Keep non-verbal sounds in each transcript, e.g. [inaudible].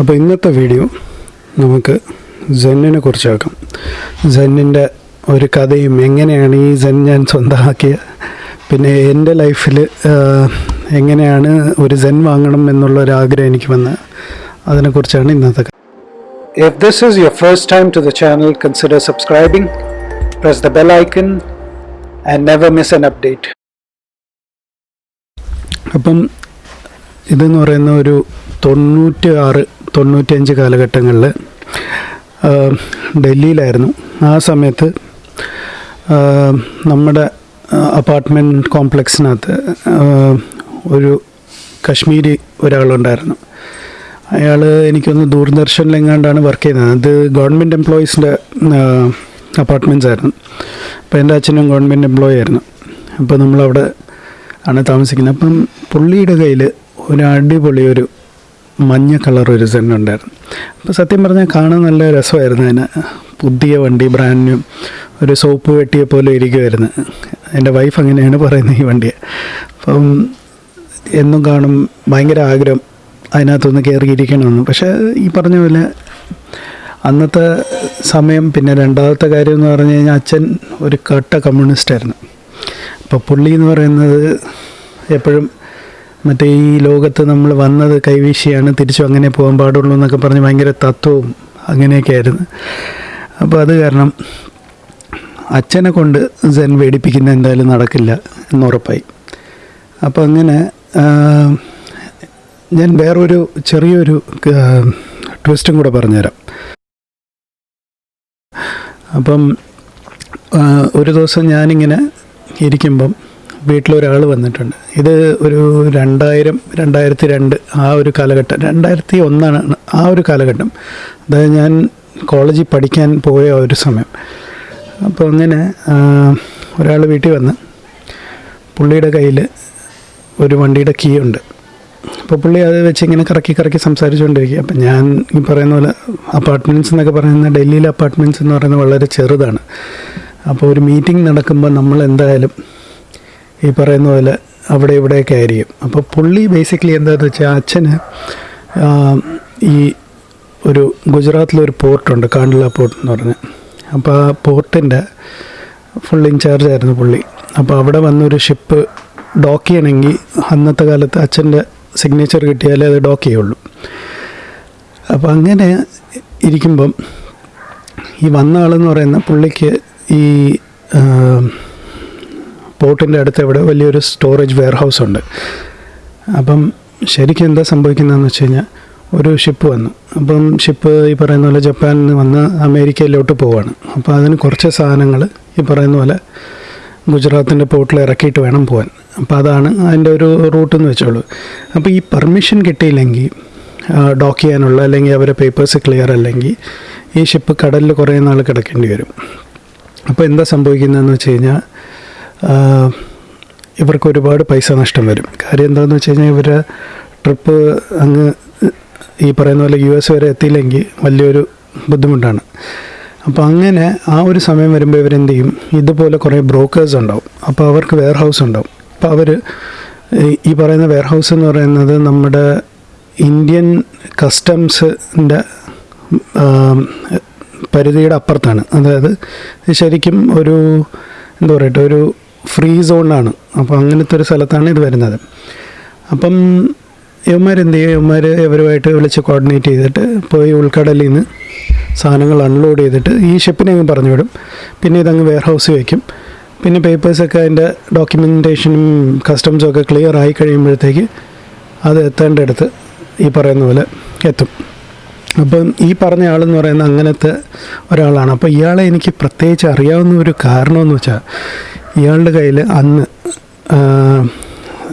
അപ്പോൾ ഇന്നത്തെ വീഡിയോ നമുക്ക് സെന്നിനെ കുറിച്ചാക്കാം സെന്നിന്റെ ഒരു കഥയും എങ്ങനെയാണ് ഈ സെൻ ഞാൻ സ്വന്തമാക്കിയത് പിന്നെ എന്റെ ലൈഫിൽ എങ്ങനെയാണ് ഒരു സെൻ വാങ്ങണം എന്നുള്ള ഒരു ആഗ്രഹം എനിക്ക് വന്നത് അതിനെക്കുറിച്ചാണ് ഇന്നത്തെ കഥ If this is your first time to the channel, consider subscribing, press the bell icon and never miss an update. അപ്പം ഇതെന്ന് പറയുന്ന ഒരു തൊണ്ണൂറ്റി ആറ് തൊണ്ണൂറ്റഞ്ച് കാലഘട്ടങ്ങളിൽ ഡൽഹിയിലായിരുന്നു. ആ സമയത്ത് നമ്മുടെ അപ്പാർട്ട്മെന്റ് കോംപ്ലക്സിനകത്ത് ഒരു കശ്മീരി ഒരാളുണ്ടായിരുന്നു. അയാൾ എനിക്കൊന്ന് ദൂരദർശനിലെങ്ങാണ്ടാണ് വർക്ക് ചെയ്യുന്നത് അത് ഗവൺമെന്റ് എംപ്ലോയീസിന്റെ അപ്പാർട്ട്മെന്റ്സ് ആയിരുന്നു അപ്പോൾ എന്റെ അച്ഛനും ഗവൺമെന്റ് എംപ്ലോയി ആയിരുന്നു അപ്പോൾ നമ്മളവിടെ ആണ് താമസിക്കുന്നത്. അപ്പം പുള്ളിയുടെ കയ്യിൽ ഒരു അടിപൊളി ഒരു മഞ്ഞ കളർ ഒരു സെൻ ഉണ്ടായിരുന്നു. അപ്പോൾ സത്യം പറഞ്ഞാൽ കാണാൻ നല്ല രസമായിരുന്നു അതിന്. പുതിയ വണ്ടി ബ്രാൻഡ് ഒരു സോപ്പ് വെട്ടിയെ പോലെ ഇരിക്കുമായിരുന്നു എന്റെ വൈഫ് അങ്ങനെയാണ് പറയുന്നത് ഈ വണ്ടിയെ. അപ്പം എന്നും കാണും ഭയങ്കര ആഗ്രഹം അതിനകത്തൊന്ന് കയറിയിരിക്കണമെന്ന് പക്ഷേ ഈ പറഞ്ഞ പോലെ അന്നത്തെ സമയം പിന്നെ രണ്ടാമത്തെ കാര്യം എന്ന് പറഞ്ഞു കഴിഞ്ഞാൽ അച്ഛൻ ഒരു കട്ട കമ്മ്യൂണിസ്റ്റായിരുന്നു അപ്പോൾ പുള്ളി എന്ന് പറയുന്നത് എപ്പോഴും മറ്റേ ഈ ലോകത്ത് നമ്മൾ വന്നത് കൈവീശിയാണ് തിരിച്ചു അങ്ങനെ പോകാൻ പാടുള്ളൂ എന്നൊക്കെ പറഞ്ഞ് ഭയങ്കര തത്വവും അങ്ങനെയൊക്കെ ആയിരുന്നു. അപ്പോൾ അത് കാരണം അച്ഛനെ കൊണ്ട് സെൻ വേടിപ്പിക്കുന്ന എന്തായാലും നടക്കില്ല എന്നുറപ്പായി അപ്പോൾ അങ്ങനെ ഞാൻ വേറൊരു ചെറിയൊരു ട്വിസ്റ്റും കൂടെ പറഞ്ഞുതരാം. അപ്പം ഒരു ദിവസം ഞാനിങ്ങനെ ഇരിക്കുമ്പം വീട്ടിലൊരാൾ വന്നിട്ടുണ്ട്. ഇത് ഒരു രണ്ടായിരം രണ്ടായിരത്തി രണ്ട് ആ ഒരു കാലഘട്ടം രണ്ടായിരത്തി ഒന്നാണ് ആ ഒരു കാലഘട്ടം. അതായത് ഞാൻ കോളേജിൽ പഠിക്കാൻ പോയ ഒരു സമയം. അപ്പോൾ അങ്ങനെ ഒരാൾ വീട്ടിൽ വന്ന് പുള്ളിയുടെ കയ്യിൽ ഒരു വണ്ടിയുടെ കീ ഉണ്ട്. അപ്പോൾ പുള്ളി അത് വെച്ച് ഇങ്ങനെ കറക്കി കറക്കി സംസാരിച്ചുകൊണ്ടിരിക്കുക. അപ്പം ഞാൻ ഈ പറയുന്ന പോലെ അപ്പാർട്ട്മെന്റ്സ് എന്നൊക്കെ പറയുന്ന ഡൽഹിയിലെ അപ്പാർട്ട്മെന്റ്സ് എന്ന് പറയുന്നത് വളരെ ചെറുതാണ്. അപ്പോൾ ഒരു മീറ്റിംഗ് നടക്കുമ്പോൾ നമ്മൾ എന്തായാലും ഈ പറയുന്ന പോലെ അവിടെ ഇവിടെയൊക്കെ ആയിരിക്കും. അപ്പോൾ പുള്ളി ബേസിക്കലി എന്താണെന്ന് വെച്ചാൽ അച്ഛന് ഈ ഒരു ഗുജറാത്തിലൊരു പോർട്ടുണ്ട് കാണ്ഡല പോർട്ട് എന്ന് പറഞ്ഞ്. അപ്പോൾ ആ പോർട്ടിന്റെ ഫുൾ ഇൻചാർജ് ആയിരുന്നു പുള്ളി. അപ്പോൾ അവിടെ വന്നൊരു ഷിപ്പ് ഡോക്ക് ചെയ്യണമെങ്കിൽ അന്നത്തെ കാലത്ത് അച്ഛന്റെ സിഗ്നേച്ചർ കിട്ടിയാലേ അത് ഡോക്ക് ചെയ്യുള്ളൂ. അപ്പോൾ അങ്ങനെ ഇരിക്കുമ്പം ഈ വന്ന ആളെന്ന് പറയുന്ന പുള്ളിക്ക് ഈ പോർട്ടിന്റെ അടുത്ത് ഇവിടെ വലിയൊരു സ്റ്റോറേജ് വെയർ ഹൗസ് ഉണ്ട്. അപ്പം ശരിക്കും എന്താ സംഭവിക്കുന്നതെന്ന് വെച്ച് കഴിഞ്ഞാൽ ഒരു ഷിപ്പ് വന്നു. അപ്പം ഷിപ്പ് ഈ പറയുന്ന പോലെ ജപ്പാനിൽ നിന്ന് വന്ന് അമേരിക്കയിലോട്ട് പോവാണ്. അപ്പോൾ അതിന് കുറച്ച് സാധനങ്ങൾ ഈ പറയുന്ന പോലെ ഗുജറാത്തിന്റെ പോർട്ടിൽ ഇറക്കിയിട്ട് വേണം പോകാൻ അപ്പോൾ അതാണ് അതിന്റെ ഒരു റൂട്ട് എന്ന് വെച്ചോളൂ. അപ്പോൾ ഈ പെർമിഷൻ കിട്ടിയില്ലെങ്കിൽ ഡോക്ക് ചെയ്യാനുള്ള അല്ലെങ്കിൽ അവരെ പേപ്പേഴ്സ് ക്ലിയർ അല്ലെങ്കിൽ ഈ ഷിപ്പ് കടലിൽ കുറേ നാൾ കിടക്കേണ്ടി വരും. അപ്പോൾ എന്താ സംഭവിക്കുന്നതെന്ന് വെച്ച് കഴിഞ്ഞാൽ ഇവർക്ക് ഒരുപാട് പൈസ നഷ്ടം വരും. കാര്യം എന്താണെന്ന് വെച്ച് കഴിഞ്ഞാൽ ഇവരെ ട്രിപ്പ് അങ്ങ് ഈ പറയുന്ന പോലെ യു എസ് വരെ എത്തിയില്ലെങ്കിൽ വലിയൊരു ബുദ്ധിമുട്ടാണ്. അപ്പോൾ അങ്ങനെ ആ ഒരു സമയം വരുമ്പോൾ ഇവരെന്ത് ചെയ്യും? ഇതുപോലെ കുറേ ബ്രോക്കേഴ്സ് ഉണ്ടാവും. അപ്പോൾ അവർക്ക് വെയർ ഹൗസ് ഉണ്ടാവും. അപ്പോൾ അവർ ഈ പറയുന്ന വെയർ ഹൗസ് എന്ന് പറയുന്നത് നമ്മുടെ ഇന്ത്യൻ കസ്റ്റംസിന്റെ പരിധിയുടെ അപ്പുറത്താണ്. അതായത് ശരിക്കും ഒരു എന്താ പറയട്ടെ ഒരു ഫ്രീ സോണാണ് അപ്പോൾ അങ്ങനത്തെ ഒരു സ്ഥലത്താണ് ഇത് വരുന്നത്. അപ്പം ഇവന്മാർ എന്ത് ചെയ്യും? ഇവന്മാർ ഇവരുമായിട്ട് വിളിച്ച് കോർഡിനേറ്റ് ചെയ്തിട്ട് പോയി ഉൾക്കടലിൽ നിന്ന് സാധനങ്ങൾ അൺലോഡ് ചെയ്തിട്ട് ഈ ഷിപ്പിനെ അങ്ങ് പറഞ്ഞു വിടും. പിന്നെ ഇതങ്ങ് വെയർ ഹൗസിൽ വയ്ക്കും പിന്നെ പേപ്പേഴ്സൊക്കെ അതിന്റെ ഡോക്യുമെന്റേഷനും കസ്റ്റംസും ഒക്കെ ക്ലിയർ ആയി കഴിയുമ്പോഴത്തേക്ക് അത് എത്തേണ്ടടുത്ത് ഈ പറയുന്ന പോലെ എത്തും. അപ്പം ഈ പറഞ്ഞ ആളെന്ന് പറയുന്ന അങ്ങനത്തെ ഒരാളാണ്. അപ്പോൾ ഇയാളെ എനിക്ക് പ്രത്യേകിച്ച് അറിയാവുന്ന ഒരു കാരണമെന്ന് വെച്ചാൽ ഇയാളുടെ കയ്യിൽ അന്ന്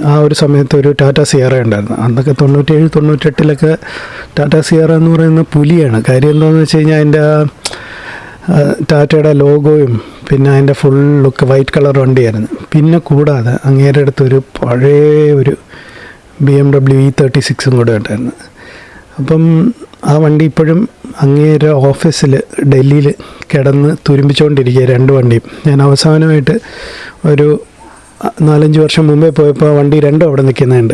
ആ, ഒരു സമയത്ത് ഒരു ടാറ്റ സിയറ ഉണ്ടായിരുന്നു. അന്നൊക്കെ തൊണ്ണൂറ്റേഴ് തൊണ്ണൂറ്റെട്ടിലൊക്കെ ടാറ്റ സിയറ എന്ന് പറയുന്ന പുലിയാണ്. കാര്യം എന്താണെന്ന് വെച്ച് കഴിഞ്ഞാൽ അതിന്റെ ടാറ്റയുടെ ലോഗോയും പിന്നെ അതിന്റെ ഫുൾ ലുക്ക് വൈറ്റ് കളർ വണ്ടിയായിരുന്നു. പിന്നെ കൂടാതെ അങ്ങേരുടെ അടുത്തൊരു പഴയ ഒരു B M W E thirty സിക്സും കൂടെ ഉണ്ടായിരുന്നു. അപ്പം ആ വണ്ടി ഇപ്പോഴും അങ്ങേരെ ഓഫീസിൽ ഡൽഹിയിൽ കിടന്ന് തുരുമ്പിച്ചുകൊണ്ടിരിക്കുക രണ്ട് വണ്ടിയും. ഞാൻ അവസാനമായിട്ട് ഒരു നാലഞ്ച് വർഷം മുമ്പേ പോയപ്പോൾ വണ്ടി രണ്ടും അവിടെ നിൽക്കുന്നുണ്ട്.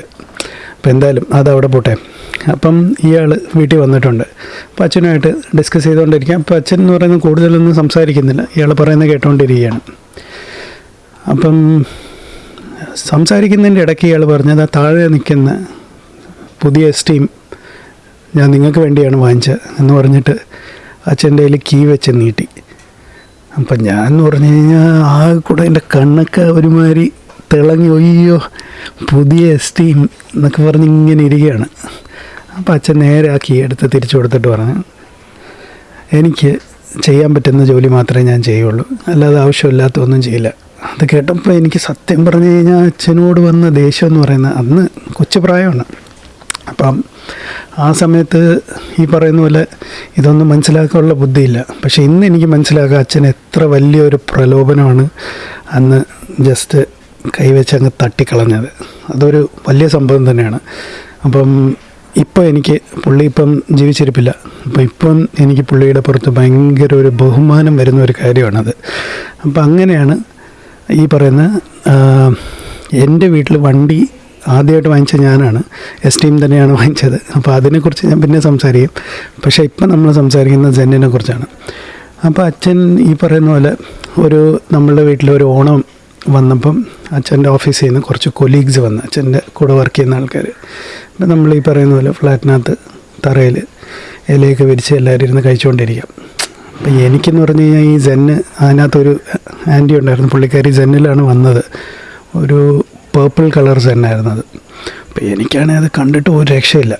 അപ്പം എന്തായാലും അത് അവിടെ പോട്ടെ. അപ്പം ഇയാൾ വീട്ടിൽ വന്നിട്ടുണ്ട്. അപ്പം അച്ഛനുമായിട്ട് ഡിസ്കസ് ചെയ്തുകൊണ്ടിരിക്കാം അപ്പം അച്ഛൻ എന്ന് പറയുന്നത് കൂടുതലൊന്നും സംസാരിക്കുന്നില്ല. ഇയാൾ പറയുന്നത് കേട്ടുകൊണ്ടിരിക്കുകയാണ് അപ്പം സംസാരിക്കുന്നതിന്റെ ഇടയ്ക്ക് ഇയാൾ പറഞ്ഞത് ആ താഴെ നിൽക്കുന്ന പുതിയ സ്റ്റീം ഞാൻ നിങ്ങൾക്ക് വേണ്ടിയാണ് വാങ്ങിച്ചത് എന്ന് പറഞ്ഞിട്ട് അച്ഛന്റെ കയ്യിൽ കീ വെച്ച് നീട്ടി. അപ്പം ഞാൻ എന്ന് പറഞ്ഞു കഴിഞ്ഞാൽ ആ കൂടെ എന്റെ കണ്ണൊക്കെ ഒരുമാതിരി തിളങ്ങി ഒയ്യോ പുതിയ സ്റ്റീം എന്നൊക്കെ പറഞ്ഞ് ഇങ്ങനെ ഇരിക്കുകയാണ്. അപ്പം അച്ഛൻ നേരെ ആ കീ എടുത്ത് തിരിച്ചു കൊടുത്തിട്ട് പറഞ്ഞു എനിക്ക് ചെയ്യാൻ പറ്റുന്ന ജോലി മാത്രമേ ഞാൻ ചെയ്യുള്ളൂ. അല്ലാതെ ആവശ്യമില്ലാത്ത ഒന്നും ചെയ്യില്ല. അത് കേട്ടപ്പോൾ എനിക്ക് സത്യം പറഞ്ഞു കഴിഞ്ഞാൽ അച്ഛനോട് വന്ന ദേഷ്യം എന്ന് പറയുന്നത് അന്ന് കൊച്ചു പ്രായമാണ്. അപ്പം ആ സമയത്ത് ഈ പറയുന്ന പോലെ ഇതൊന്നും മനസ്സിലാക്കാനുള്ള ബുദ്ധിയില്ല. പക്ഷെ ഇന്ന് എനിക്ക് മനസ്സിലാക്കുക അച്ഛൻ എത്ര വലിയൊരു പ്രലോഭനമാണ് അന്ന് ജസ്റ്റ് കൈവച്ച് അങ്ങ് തട്ടിക്കളഞ്ഞത്. അതൊരു വലിയ സംഭവം തന്നെയാണ്. അപ്പം ഇപ്പോൾ എനിക്ക് പുള്ളി ഇപ്പം ജീവിച്ചിരിപ്പില്ല. അപ്പം ഇപ്പം എനിക്ക് പുള്ളിയുടെ പുറത്ത് ഭയങ്കര ഒരു ബഹുമാനം വരുന്ന ഒരു കാര്യമാണത്. അപ്പം അങ്ങനെയാണ് ഈ പറയുന്ന എന്റെ വീട്ടിൽ വണ്ടി ആദ്യമായിട്ട് വാങ്ങിച്ച ഞാനാണ്. എസ് ടീം തന്നെയാണ് വാങ്ങിച്ചത്. അപ്പോൾ അതിനെക്കുറിച്ച് ഞാൻ പിന്നെ സംസാരിക്കും. പക്ഷേ ഇപ്പം നമ്മൾ സംസാരിക്കുന്നത് ജെന്നിനെ കുറിച്ചാണ്. അപ്പോൾ അച്ഛൻ ഈ പറയുന്ന പോലെ ഒരു നമ്മളുടെ വീട്ടിൽ ഒരു ഓണം വന്നപ്പം അച്ഛന്റെ ഓഫീസിൽ നിന്ന് കുറച്ച് കൊലീഗ്സ് വന്ന് അച്ഛന്റെ കൂടെ വർക്ക് ചെയ്യുന്ന ആൾക്കാർ അപ്പം നമ്മൾ ഈ പറയുന്ന പോലെ ഫ്ലാറ്റിനകത്ത് തറയിൽ ഇലയൊക്കെ വിരിച്ച് എല്ലാവരും ഇരുന്ന് കഴിച്ചുകൊണ്ടിരിക്കാം. അപ്പം എനിക്കെന്ന് പറഞ്ഞു കഴിഞ്ഞാൽ ഈ ജെന്ന് അതിനകത്തൊരു ആന്റി ഉണ്ടായിരുന്നു. പുള്ളിക്കാരി ജെന്നിലാണ് വന്നത്. ഒരു പേർപ്പിൾ കളേഴ്സ് ജെന്നായിരുന്നു അത് അപ്പോൾ എനിക്കാണെങ്കിൽ അത് കണ്ടിട്ട് ഒരു രക്ഷയില്ല.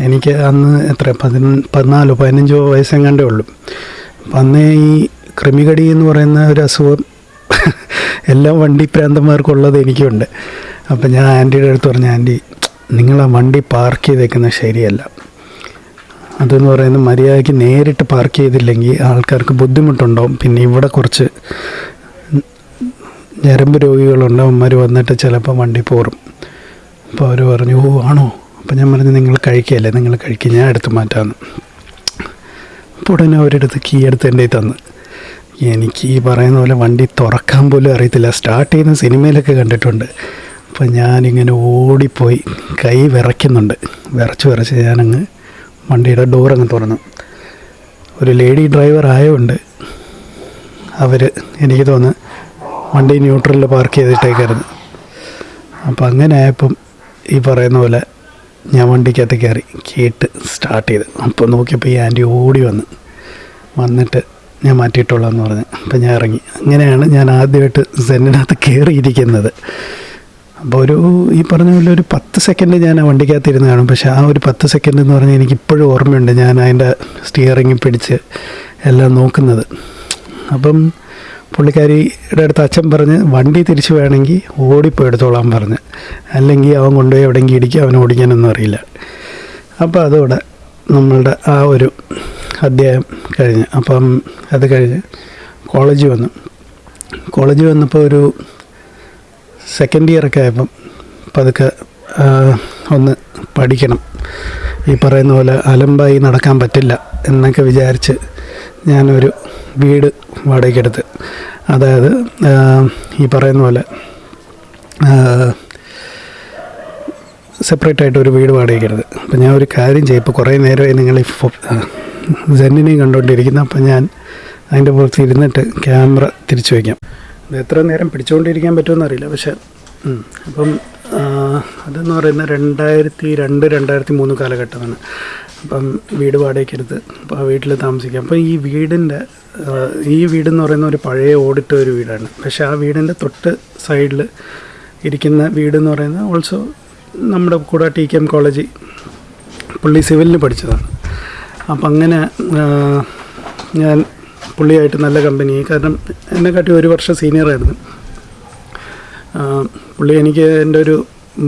എനിക്ക് അന്ന് എത്ര? പതിന പതിനാലോ പതിനഞ്ചോ വയസ്സെങ്ങാണ്ടേ ഉള്ളൂ. അപ്പം അന്നേ ഈ ക്രിമികടി എന്ന് പറയുന്ന ഒരു അസുഖം [laughs] എല്ലാ വണ്ടി പ്രാന്തന്മാർക്കുള്ളത് എനിക്കുണ്ട്. അപ്പം ഞാൻ ആന്റിയുടെ അടുത്ത് പറഞ്ഞു ആന്റി നിങ്ങൾ ആ വണ്ടി പാർക്ക് ചെയ്തേക്കുന്നത് ശരിയല്ല. അതെന്ന് പറയുന്നത് മര്യാദയ്ക്ക് നേരിട്ട് പാർക്ക് ചെയ്തില്ലെങ്കിൽ ആൾക്കാർക്ക് ബുദ്ധിമുട്ടുണ്ടാവും. പിന്നെ ഇവിടെ കുറച്ച് ഞരമ്പ് രോഗികളുണ്ട് അവന്മാർ വന്നിട്ട് ചിലപ്പോൾ വണ്ടി പോറും അപ്പോൾ അവർ പറഞ്ഞു ഓ ആണോ? അപ്പം ഞാൻ പറഞ്ഞു നിങ്ങൾ കഴിക്കുകയല്ലേ നിങ്ങൾ കഴിക്കുക ഞാൻ എടുത്ത് മാറ്റാമെന്ന് അപ്പോൾ ഉടനെ അവരെടുത്ത് കീ എടുത്ത് എന്റെ തന്ന്. എനിക്ക് ഈ പറയുന്ന പോലെ വണ്ടി തുറക്കാൻ പോലും അറിയത്തില്ല. സ്റ്റാർട്ട് ചെയ്യുന്ന സിനിമയിലൊക്കെ കണ്ടിട്ടുണ്ട്. അപ്പോൾ ഞാനിങ്ങനെ ഓടിപ്പോയി കൈ വിറയ്ക്കുന്നുണ്ട്. വിറച്ച് വിറച്ച് ഞാനങ്ങ് വണ്ടിയുടെ ഡോർ അങ്ങ് തുറന്നു. ഒരു ലേഡി ഡ്രൈവർ ആയതുകൊണ്ട് അവർ എനിക്ക് തോന്നുന്നു വണ്ടി ന്യൂട്രലിൽ പാർക്ക് ചെയ്തിട്ടേക്കായിരുന്നു അപ്പം അങ്ങനെ ആയപ്പം ഈ പറയുന്ന പോലെ ഞാൻ വണ്ടിക്കകത്ത് കയറി കേട്ട് സ്റ്റാർട്ട് ചെയ്ത്. അപ്പോൾ നോക്കിയപ്പോൾ ഈ ആന്റി ഓടി വന്ന്. വന്നിട്ട് ഞാൻ മാറ്റിയിട്ടുള്ളതെന്ന് പറഞ്ഞ്. അപ്പം ഞാൻ ഇറങ്ങി. അങ്ങനെയാണ് ഞാൻ ആദ്യമായിട്ട് സെന്നിനകത്ത് കയറിയിരിക്കുന്നത്. അപ്പോൾ ഒരു ഈ പറഞ്ഞ പോലെ ഒരു പത്ത് സെക്കൻഡ് ഞാൻ ആ വണ്ടിക്കകത്ത് ഇരുന്ന് കാണും. പക്ഷേ ആ ഒരു പത്ത് സെക്കൻഡ് എന്ന് പറഞ്ഞാൽ എനിക്ക് ഇപ്പോഴും ഓർമ്മയുണ്ട്. ഞാൻ അതിന്റെ സ്റ്റിയറിങ് പിടിച്ച് എല്ലാം നോക്കുന്നത്. അപ്പം പുള്ളിക്കാരിയുടെ അടുത്ത് അച്ഛൻ പറഞ്ഞ് വണ്ടി തിരിച്ചു വേണമെങ്കിൽ ഓടിപ്പോയി എടുത്തോളാൻ പറഞ്ഞ്. അല്ലെങ്കിൽ അവൻ കൊണ്ടുപോയി എവിടെയെങ്കിലും ഇടിക്കുക അവൻ ഓടിക്കാനൊന്നും അറിയില്ല. അപ്പോൾ അതോടെ നമ്മളുടെ ആ ഒരു അധ്യായം കഴിഞ്ഞ്. അപ്പം അത് കഴിഞ്ഞ് കോളേജ് വന്നു. കോളേജ് വന്നപ്പോൾ ഒരു സെക്കൻഡ് ഇയറൊക്കെ ആയപ്പം പതുക്കെ ഒന്ന് പഠിക്കണം. ഈ പറയുന്ന പോലെ അലമ്പായി നടക്കാൻ പറ്റില്ല എന്നൊക്കെ വിചാരിച്ച് ഞാനൊരു വീട് വാടകയ്ക്കെടുത്ത്. അതായത് ഈ പറയുന്ന പോലെ സെപ്പറേറ്റ് ആയിട്ട് ഒരു വീട് വാടകയ്ക്കെടുത്ത്. അപ്പം ഞാൻ ഒരു കാര്യം ചെയ്യും. ഇപ്പോൾ കുറേ നേരമായി നിങ്ങൾ ഈ ജെന്നിനെയും കണ്ടുകൊണ്ടിരിക്കുന്നു അപ്പം ഞാൻ അതിന്റെ പുറത്ത് ഇരുന്നിട്ട് ക്യാമറ തിരിച്ചു വയ്ക്കാം. അത് എത്ര നേരം പിടിച്ചുകൊണ്ടിരിക്കാൻ പറ്റുമെന്ന് അറിയില്ല. പക്ഷേ അപ്പം അതെന്ന് പറയുന്നത് രണ്ടായിരത്തി രണ്ട് രണ്ടായിരത്തി മൂന്ന് കാലഘട്ടമാണ്. അപ്പം വീട് വാടകയ്ക്കെടുത്ത് അപ്പോൾ ആ വീട്ടിൽ താമസിക്കാം. അപ്പോൾ ഈ വീടിന്റെ ഈ വീടെന്ന് പറയുന്ന ഒരു പഴയ ഓടിട്ട ഒരു വീടാണ്. പക്ഷേ ആ വീടിന്റെ തൊട്ട് സൈഡിൽ ഇരിക്കുന്ന വീടെന്ന് പറയുന്നത് ഓൾസോ നമ്മുടെ കൂടെ ടി കെ എം കോളേജ് പുള്ളി സിവിലിന് പഠിച്ചതാണ്. അപ്പം അങ്ങനെ ഞാൻ പുള്ളിയായിട്ട് നല്ല കമ്പനി കാരണം എന്നെക്കാട്ടി ഒരു വർഷം സീനിയറായിരുന്നു പുള്ളി എനിക്ക് എന്റെ ഒരു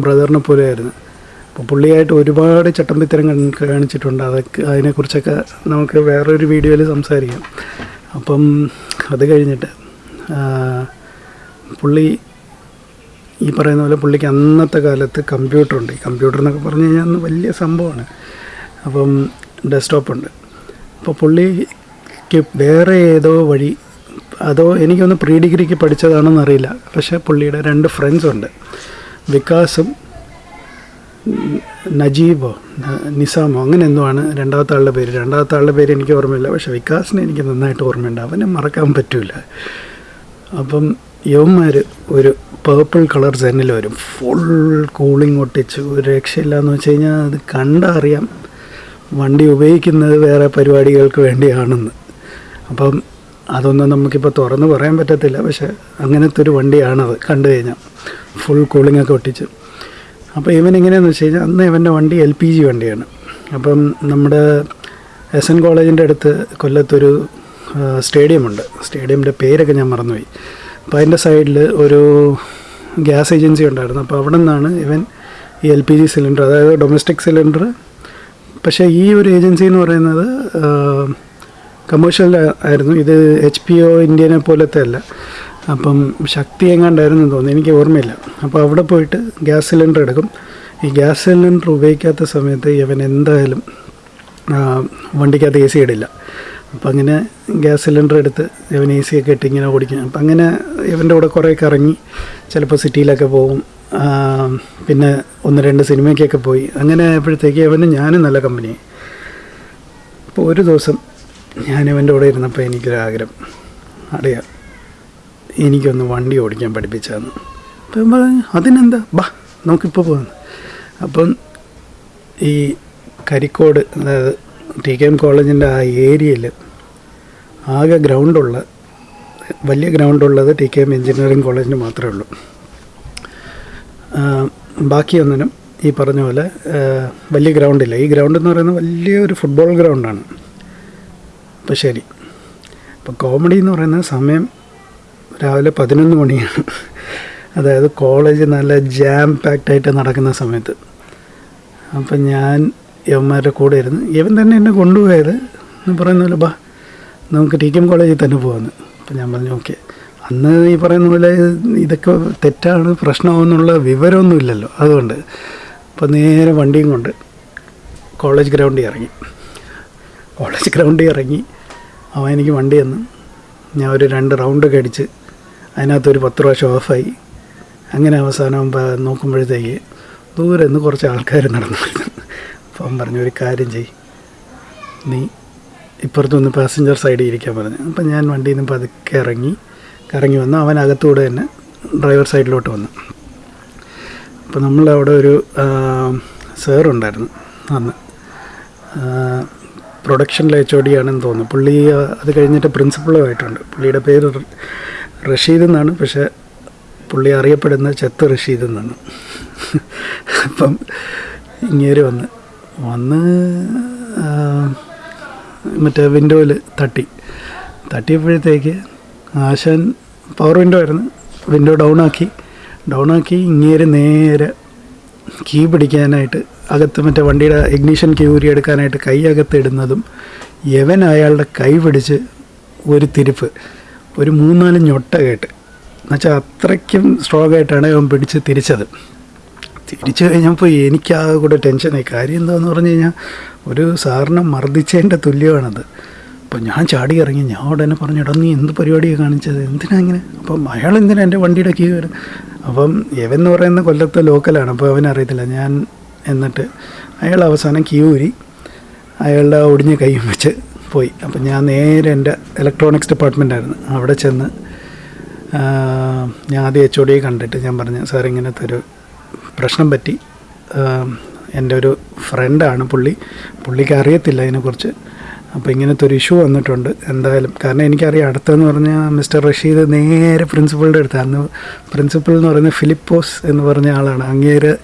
ബ്രദറിനെ പോലെയായിരുന്നു. പുള്ളിയായിട്ട് ഒരുപാട് ചട്ടമ്പിത്തരം കാണിച്ചിട്ടുണ്ട്. അതൊക്കെ അതിനെക്കുറിച്ചൊക്കെ നമുക്ക് വേറൊരു വീഡിയോയിൽ സംസാരിക്കാം. അപ്പം അത് കഴിഞ്ഞിട്ട് പുള്ളി ഈ പറയുന്ന പോലെ പുള്ളിക്ക് അന്നത്തെ കാലത്ത് കമ്പ്യൂട്ടറുണ്ട്. ഈ കമ്പ്യൂട്ടർ എന്നൊക്കെ പറഞ്ഞു കഴിഞ്ഞാൽ അന്ന് വലിയ സംഭവമാണ്. അപ്പം ഡെസ്ക്ടോപ്പ് ഉണ്ട് അപ്പോൾ പുള്ളിക്ക് വേറെ ഏതോ വഴി അതോ എനിക്കൊന്ന് പ്രീ ഡിഗ്രിക്ക് പഠിച്ചതാണെന്നറിയില്ല. പക്ഷേ പുള്ളിയുടെ രണ്ട് ഫ്രണ്ട്സ് ഉണ്ട്. വികാസും നജീബോ നിസാമോ അങ്ങനെ എന്തോ ആണ് രണ്ടാമത്തെ ആളുടെ പേര്. രണ്ടാമത്തെ ആളുടെ പേര് എനിക്ക് ഓർമ്മയില്ല. പക്ഷേ വികാസിനെ എനിക്ക് നന്നായിട്ട് ഓർമ്മയുണ്ട്. അവനെ മറക്കാൻ പറ്റില്ല അപ്പം യവന്മാർ ഒരു പേർപ്പിൾ കളർ സെന്നിൽ വരും. ഫുൾ കൂളിംഗ് ഒട്ടിച്ച്. ഒരു രക്ഷയില്ല എന്ന് വെച്ച് കഴിഞ്ഞാൽ അത് കണ്ടറിയാം വണ്ടി ഉപയോഗിക്കുന്നത് വേറെ പരിപാടികൾക്ക് വേണ്ടിയാണെന്ന്. അപ്പം അതൊന്നും നമുക്കിപ്പോൾ തുറന്ന് പറയാൻ പറ്റത്തില്ല. പക്ഷേ അങ്ങനത്തെ ഒരു വണ്ടിയാണത് കണ്ടു കഴിഞ്ഞാൽ. ഫുൾ കൂളിംഗ് ഒക്കെ ഒട്ടിച്ച്. അപ്പോൾ ഇവൻ എങ്ങനെയാണെന്ന് വെച്ച് കഴിഞ്ഞാൽ അന്ന് ഇവന്റെ വണ്ടി എൽ പി ജി വണ്ടിയാണ്. അപ്പം നമ്മുടെ എസ് എൻ കോളേജിന്റെ അടുത്ത് കൊല്ലത്തൊരു സ്റ്റേഡിയമുണ്ട്. സ്റ്റേഡിയമിന്റെ പേരൊക്കെ ഞാൻ മറന്നുപോയി. അപ്പോൾ അതിന്റെ സൈഡിൽ ഒരു ഗ്യാസ് ഏജൻസി ഉണ്ടായിരുന്നു. അപ്പോൾ അവിടെ നിന്നാണ് ഇവൻ ഈ എൽ പി ജി സിലിണ്ടർ അതായത് ഡൊമസ്റ്റിക് സിലിണ്ടർ. പക്ഷേ ഈ ഒരു ഏജൻസി എന്ന് പറയുന്നത് കമേഴ്ഷ്യൽ ആയിരുന്നു. ഇത് എച്ച് പി ഒ ഇന്ത്യനെ പോലത്തെ അല്ല. അപ്പം ശക്തി എങ്ങാണ്ടായിരുന്നു തോന്നുന്നു. എനിക്ക് ഓർമ്മയില്ല. അപ്പോൾ അവിടെ പോയിട്ട് ഗ്യാസ് സിലിണ്ടർ എടുക്കും. ഈ ഗ്യാസ് സിലിണ്ടർ ഉപയോഗിക്കാത്ത സമയത്ത് ഇവൻ എന്തായാലും വണ്ടിക്കകത്ത് എ സി ഇടില്ല. അപ്പം അങ്ങനെ ഗ്യാസ് സിലിണ്ടർ എടുത്ത് ഇവൻ എ സി ഒക്കെ ഇട്ട് ഇങ്ങനെ ഓടിക്കും. അപ്പം അങ്ങനെ ഇവന്റെ കൂടെ കുറേ കറങ്ങി ചിലപ്പോൾ സിറ്റിയിലൊക്കെ പോകും. പിന്നെ ഒന്ന് രണ്ട് സിനിമയ്ക്കൊക്കെ പോയി. അങ്ങനെ ആയപ്പോഴത്തേക്ക് ഇവന് ഞാനും നല്ല കമ്പനി അപ്പോൾ ഒരു ദിവസം ഞാൻ ഇവന്റെ കൂടെ ഇരുന്നപ്പോൾ എനിക്കൊരാഗ്രഹം അറിയാം. എനിക്കൊന്ന് വണ്ടി ഓടിക്കാൻ പഠിപ്പിച്ചതെന്ന് അപ്പം പറഞ്ഞു അതിനെന്താ? ബാ നമുക്കിപ്പോൾ പോകുന്നു അപ്പം ഈ കരിക്കോട് അതായത് ടി കെ എം കോളേജിന്റെ ആ ഏരിയയിൽ ആകെ ഗ്രൗണ്ടുള്ള വലിയ ഗ്രൗണ്ടുള്ളത് ടി കെ എം എഞ്ചിനീയറിംഗ് കോളേജിന് മാത്രമേ ഉള്ളൂ. ബാക്കിയൊന്നിനും ഈ പറഞ്ഞ പോലെ വലിയ ഗ്രൗണ്ടില്ല. ഈ ഗ്രൗണ്ട് എന്ന് പറയുന്നത് വലിയൊരു ഫുട്ബോൾ ഗ്രൗണ്ടാണ്. അപ്പോൾ ശരി. അപ്പോൾ കോമഡി എന്ന് പറയുന്ന സമയം രാവിലെ പതിനൊന്ന് മണിയാണ്. അതായത് കോളേജ് നല്ല ജാം പാക്ഡായിട്ട് നടക്കുന്ന സമയത്ത്. അപ്പം ഞാൻ യവന്മാരുടെ കൂടെ ഇരുന്ന് ഇവൻ തന്നെ എന്നെ കൊണ്ടുപോയത്? എന്ന് പറയുന്ന പോലെ ബാ നമുക്ക് ടി കെ എം കോളേജിൽ തന്നെ പോകാമെന്ന് അപ്പം ഞാൻ പറഞ്ഞു ഓക്കെ. അന്ന് ഈ പറയുന്ന പോലെ ഇതൊക്കെ തെറ്റാണ് പ്രശ്നമാകുന്നുള്ള വിവരമൊന്നും ഇല്ലല്ലോ അതുകൊണ്ട്. അപ്പം നേരെ വണ്ടിയും കൊണ്ട് കോളേജ് ഗ്രൗണ്ടിൽ ഇറങ്ങി. കോളേജ് ഗ്രൗണ്ടിൽ ഇറങ്ങി അവൻ എനിക്ക് വണ്ടി തന്നു. ഞാൻ ഒരു രണ്ട് റൗണ്ടൊക്കെ അടിച്ച് അതിനകത്തൊരു പത്ത് പ്രാവശ്യം ഓഫായി. അങ്ങനെ അവസാനം നോക്കുമ്പോഴത്തേക്ക് ദൂരെ നിന്ന് കുറച്ച് ആൾക്കാർ നടന്നു. അപ്പം പറഞ്ഞു ഒരു കാര്യം ചെയ് നീ ഇപ്പുറത്തുനിന്ന് പാസഞ്ചർ സൈഡിൽ ഇരിക്കാൻ പറഞ്ഞു. അപ്പം ഞാൻ വണ്ടിയിൽ നിന്ന് പതുക്കെ ഇറങ്ങി കറങ്ങി വന്നു അവൻ അകത്തൂടെ തന്നെ ഡ്രൈവർ സൈഡിലോട്ട് വന്നു. അപ്പോൾ നമ്മളവിടെ ഒരു സാറുണ്ടായിരുന്നു അന്ന്. പ്രൊഡക്ഷനിലെ എച്ച് ഒ ഡി ആണെന്ന് തോന്നുന്നു. പുള്ളി അത് കഴിഞ്ഞിട്ട് പ്രിൻസിപ്പളുമായിട്ടുണ്ട് പുള്ളിയുടെ പേര് റഷീദ് എന്നാണ് പക്ഷേ പുള്ളി അറിയപ്പെടുന്ന ചെത്ത് റഷീദ് എന്നാണ്. അപ്പം ഇങ്ങേര് വന്ന് വന്ന് മറ്റേ വിൻഡോയിൽ തട്ടി. തട്ടിയപ്പോഴത്തേക്ക് ആശാൻ പവർ വിൻഡോ ആയിരുന്നു. വിൻഡോ ഡൗൺ ആക്കി. ഡൗൺ ആക്കി ഇങ്ങേര് നേരെ കീ പിടിക്കാനായിട്ട് അകത്ത് മറ്റേ വണ്ടിയുടെ ഇഗ്നീഷൻ കീ ഊരി എടുക്കാനായിട്ട് കൈ അകത്ത് ഇടുന്നതും യവൻ അയാളുടെ കൈ പിടിച്ച് ഒരു തിരിപ്പ്. ഒരു മൂന്നാൽ ഞൊട്ട കേട്ട്. എന്നുവെച്ചാൽ അത്രയ്ക്കും സ്ട്രോങ് ആയിട്ടാണ് അവൻ പിടിച്ച് തിരിച്ചത്. തിരിച്ചു കഴിഞ്ഞപ്പോൾ എനിക്കാകെ കൂടെ ടെൻഷനായി കാര്യം എന്താണെന്ന് പറഞ്ഞു കഴിഞ്ഞാൽ ഒരു സാറിനെ മർദ്ദിച്ചതിന്റെ തുല്യമാണത്. അപ്പോൾ ഞാൻ ചാടി ഇറങ്ങി. ഞാൻ ഉടനെ പറഞ്ഞു എടാ നീ എന്ത് പരിപാടിയാണ് കാണിച്ചത്? എന്തിനാ ഇങ്ങനെ? അപ്പം അയാൾ എന്തിനാ എന്റെ വണ്ടിയുടെ കീ വരും അപ്പം എവൻ എന്ന് പറയുന്ന കൊല്ലത്തെ ലോക്കലാണ് അപ്പോൾ അവനറിയത്തില്ല ഞാൻ എന്നിട്ട് അയാൾ അവസാനം കീ ഊരി അയാളുടെ ഒടിഞ്ഞ കൈയും വെച്ച് പോയി. അപ്പം ഞാൻ നേരെ എന്റെ ഇലക്ട്രോണിക്സ് ഡിപ്പാർട്ട്മെന്റായിരുന്നു അവിടെ ചെന്ന് ഞാൻ ആദ്യം എച്ച് ഒ കണ്ടിട്ട് ഞാൻ പറഞ്ഞു സാർ ഇങ്ങനത്തെ ഒരു പ്രശ്നം പറ്റി. എന്റെ ഒരു ഫ്രണ്ടാണ് പുള്ളി. പുള്ളിക്ക് അറിയത്തില്ല അതിനെക്കുറിച്ച് അപ്പോൾ ഇങ്ങനത്തെ ഒരു ഇഷ്യൂ വന്നിട്ടുണ്ട്. എന്തായാലും. കാരണം എനിക്കറിയാം അടുത്തെന്ന് പറഞ്ഞാൽ മിസ്റ്റർ റഷീദ് നേരെ പ്രിൻസിപ്പളുടെ അടുത്ത് അന്ന് പ്രിൻസിപ്പൾ എന്ന് പറയുന്നത് ഫിലിപ്പോസ് എന്ന് പറഞ്ഞ ആളാണ്. അങ്ങേര്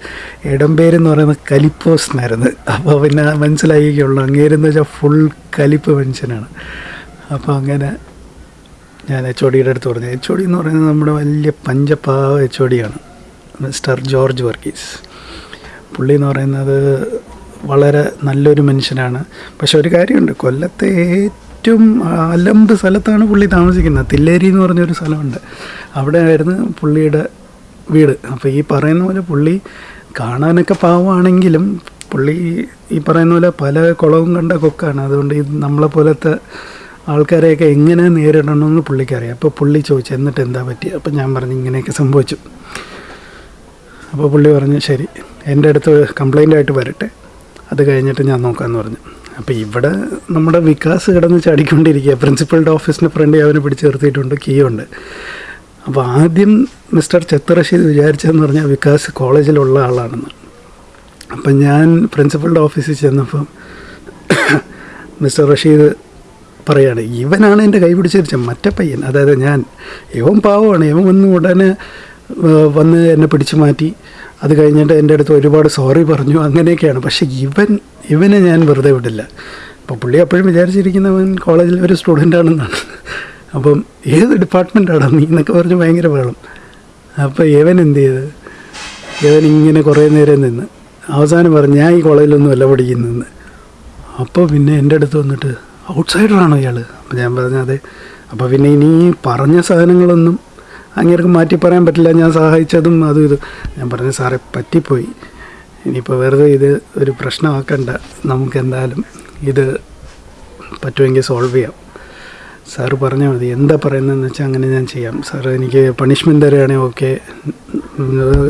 ഇടംപേര് എന്ന് പറയുന്നത് കലിപ്പോസ് എന്നായിരുന്നു. അപ്പോൾ പിന്നെ മനസ്സിലായിക്കുള്ളൂ അങ്ങേരെന്ന് വെച്ചാൽ ഫുൾ കലിപ്പ് മനുഷ്യനാണ്. അപ്പോൾ അങ്ങനെ ഞാൻ എച്ച് ഒ ഡിയുടെ അടുത്ത് പറഞ്ഞു. എച്ച് ഒ ഡി എന്ന് പറയുന്നത് നമ്മുടെ വലിയ പഞ്ചപാവ എച്ച് ഒ ഡിയാണ് മിസ്റ്റർ ജോർജ് വർഗീസ്. പുള്ളി എന്ന് പറയുന്നത് വളരെ നല്ലൊരു മനുഷ്യനാണ്. പക്ഷെ ഒരു കാര്യമുണ്ട്. കൊല്ലത്തെ ഏറ്റവും അലമ്പ് സ്ഥലത്താണ് പുള്ളി താമസിക്കുന്നത്. തില്ലേരി എന്ന് പറഞ്ഞൊരു സ്ഥലമുണ്ട്. അവിടെ ആയിരുന്നു പുള്ളിയുടെ വീട്. അപ്പോൾ ഈ പറയുന്ന പോലെ പുള്ളി കാണാനൊക്കെ പാവമാണെങ്കിലും പുള്ളി ഈ പറയുന്ന പോലെ പല കുളവും കണ്ട കൊക്കാണ്. അതുകൊണ്ട് ഇത് നമ്മളെ പോലത്തെ ആൾക്കാരെയൊക്കെ എങ്ങനെ നേരിടണമെന്ന് പുള്ളിക്കറിയാം. അപ്പോൾ പുള്ളി ചോദിച്ചു എന്നിട്ട് എന്താ പറ്റി അപ്പോൾ ഞാൻ പറഞ്ഞു ഇങ്ങനെയൊക്കെ സംഭവിച്ചു. അപ്പോൾ പുള്ളി പറഞ്ഞു ശരി എന്റെ അടുത്ത് കംപ്ലൈന്റ് ആയിട്ട് വരട്ടെ. അത് കഴിഞ്ഞിട്ട് ഞാൻ നോക്കാമെന്ന് പറഞ്ഞു. അപ്പോൾ ഇവിടെ നമ്മുടെ വികാസ് കിടന്ന് ചാടിക്കൊണ്ടിരിക്കുക. പ്രിൻസിപ്പളുടെ ഓഫീസിന്റെ ഫ്രണ്ട് അവനെ പിടിച്ച് നിർത്തിയിട്ടുണ്ട്. കീ ഉണ്ട്. അപ്പോൾ ആദ്യം മിസ്റ്റർ ചെത്തറഷീദ് വിചാരിച്ചതെന്ന് പറഞ്ഞാൽ വികാസ് കോളേജിലുള്ള ആളാണെന്ന്. അപ്പം ഞാൻ പ്രിൻസിപ്പളുടെ ഓഫീസിൽ ചെന്നപ്പം മിസ്റ്റർ റഷീദ് പറയാണ് ഇവനാണ് എന്റെ കൈ പിടിച്ചിരിച്ച മറ്റേ പയ്യൻ. അതായത് ഞാൻ ഇവൻ പാവമാണ്. ഇവൻ വന്ന് ഉടനെ വന്ന് എന്നെ പിടിച്ചു മാറ്റി. അത് കഴിഞ്ഞിട്ട് എന്റെ അടുത്ത് ഒരുപാട് സോറി പറഞ്ഞു. അങ്ങനെയൊക്കെയാണ്. പക്ഷേ ഇവൻ ഇവനെ ഞാൻ വെറുതെ വിടില്ല. അപ്പോൾ പുള്ളി അപ്പോഴും വിചാരിച്ചിരിക്കുന്നവൻ കോളേജിൽ ഒരു സ്റ്റുഡന്റ് ആണെന്നാണ്. അപ്പം ഏത് ഡിപ്പാർട്ട്മെന്റാണ് നീ എന്നൊക്കെ പറഞ്ഞ് ഭയങ്കര വേളം അപ്പോൾ ഇവൻ എന്ത് ചെയ്ത്? ഇവൻ ഇങ്ങനെ കുറേ നേരം നിന്ന്. അവസാനം പറഞ്ഞു ഞാൻ ഈ കോളേജിലൊന്നും അല്ല പഠിക്കുന്നതെന്ന്. അപ്പോൾ പിന്നെ എന്റെ അടുത്ത് വന്നിട്ട് ഔട്ട്സൈഡറാണോ ഇയാൾ അപ്പോൾ ഞാൻ പറഞ്ഞു അതെ. അപ്പോൾ പിന്നെ ഇനി പറഞ്ഞ സാധനങ്ങളൊന്നും അങ്ങേർക്ക് മാറ്റി പറയാൻ പറ്റില്ല ഞാൻ സഹായിച്ചതും അതും ഇത്. ഞാൻ പറഞ്ഞു സാറേ പറ്റിപ്പോയി. ഇനിയിപ്പോൾ വെറുതെ ഇത് ഒരു പ്രശ്നമാക്കണ്ട. നമുക്ക് എന്തായാലും ഇത് പറ്റുമെങ്കിൽ സോൾവ് ചെയ്യാം. സാറ് പറഞ്ഞാൽ മതി. എന്താ പറയുന്നതെന്ന് വെച്ചാൽ അങ്ങനെ ഞാൻ ചെയ്യാം. സാർ എനിക്ക് പണിഷ്മെന്റ് തരികയാണെങ്കിൽ ഓക്കെ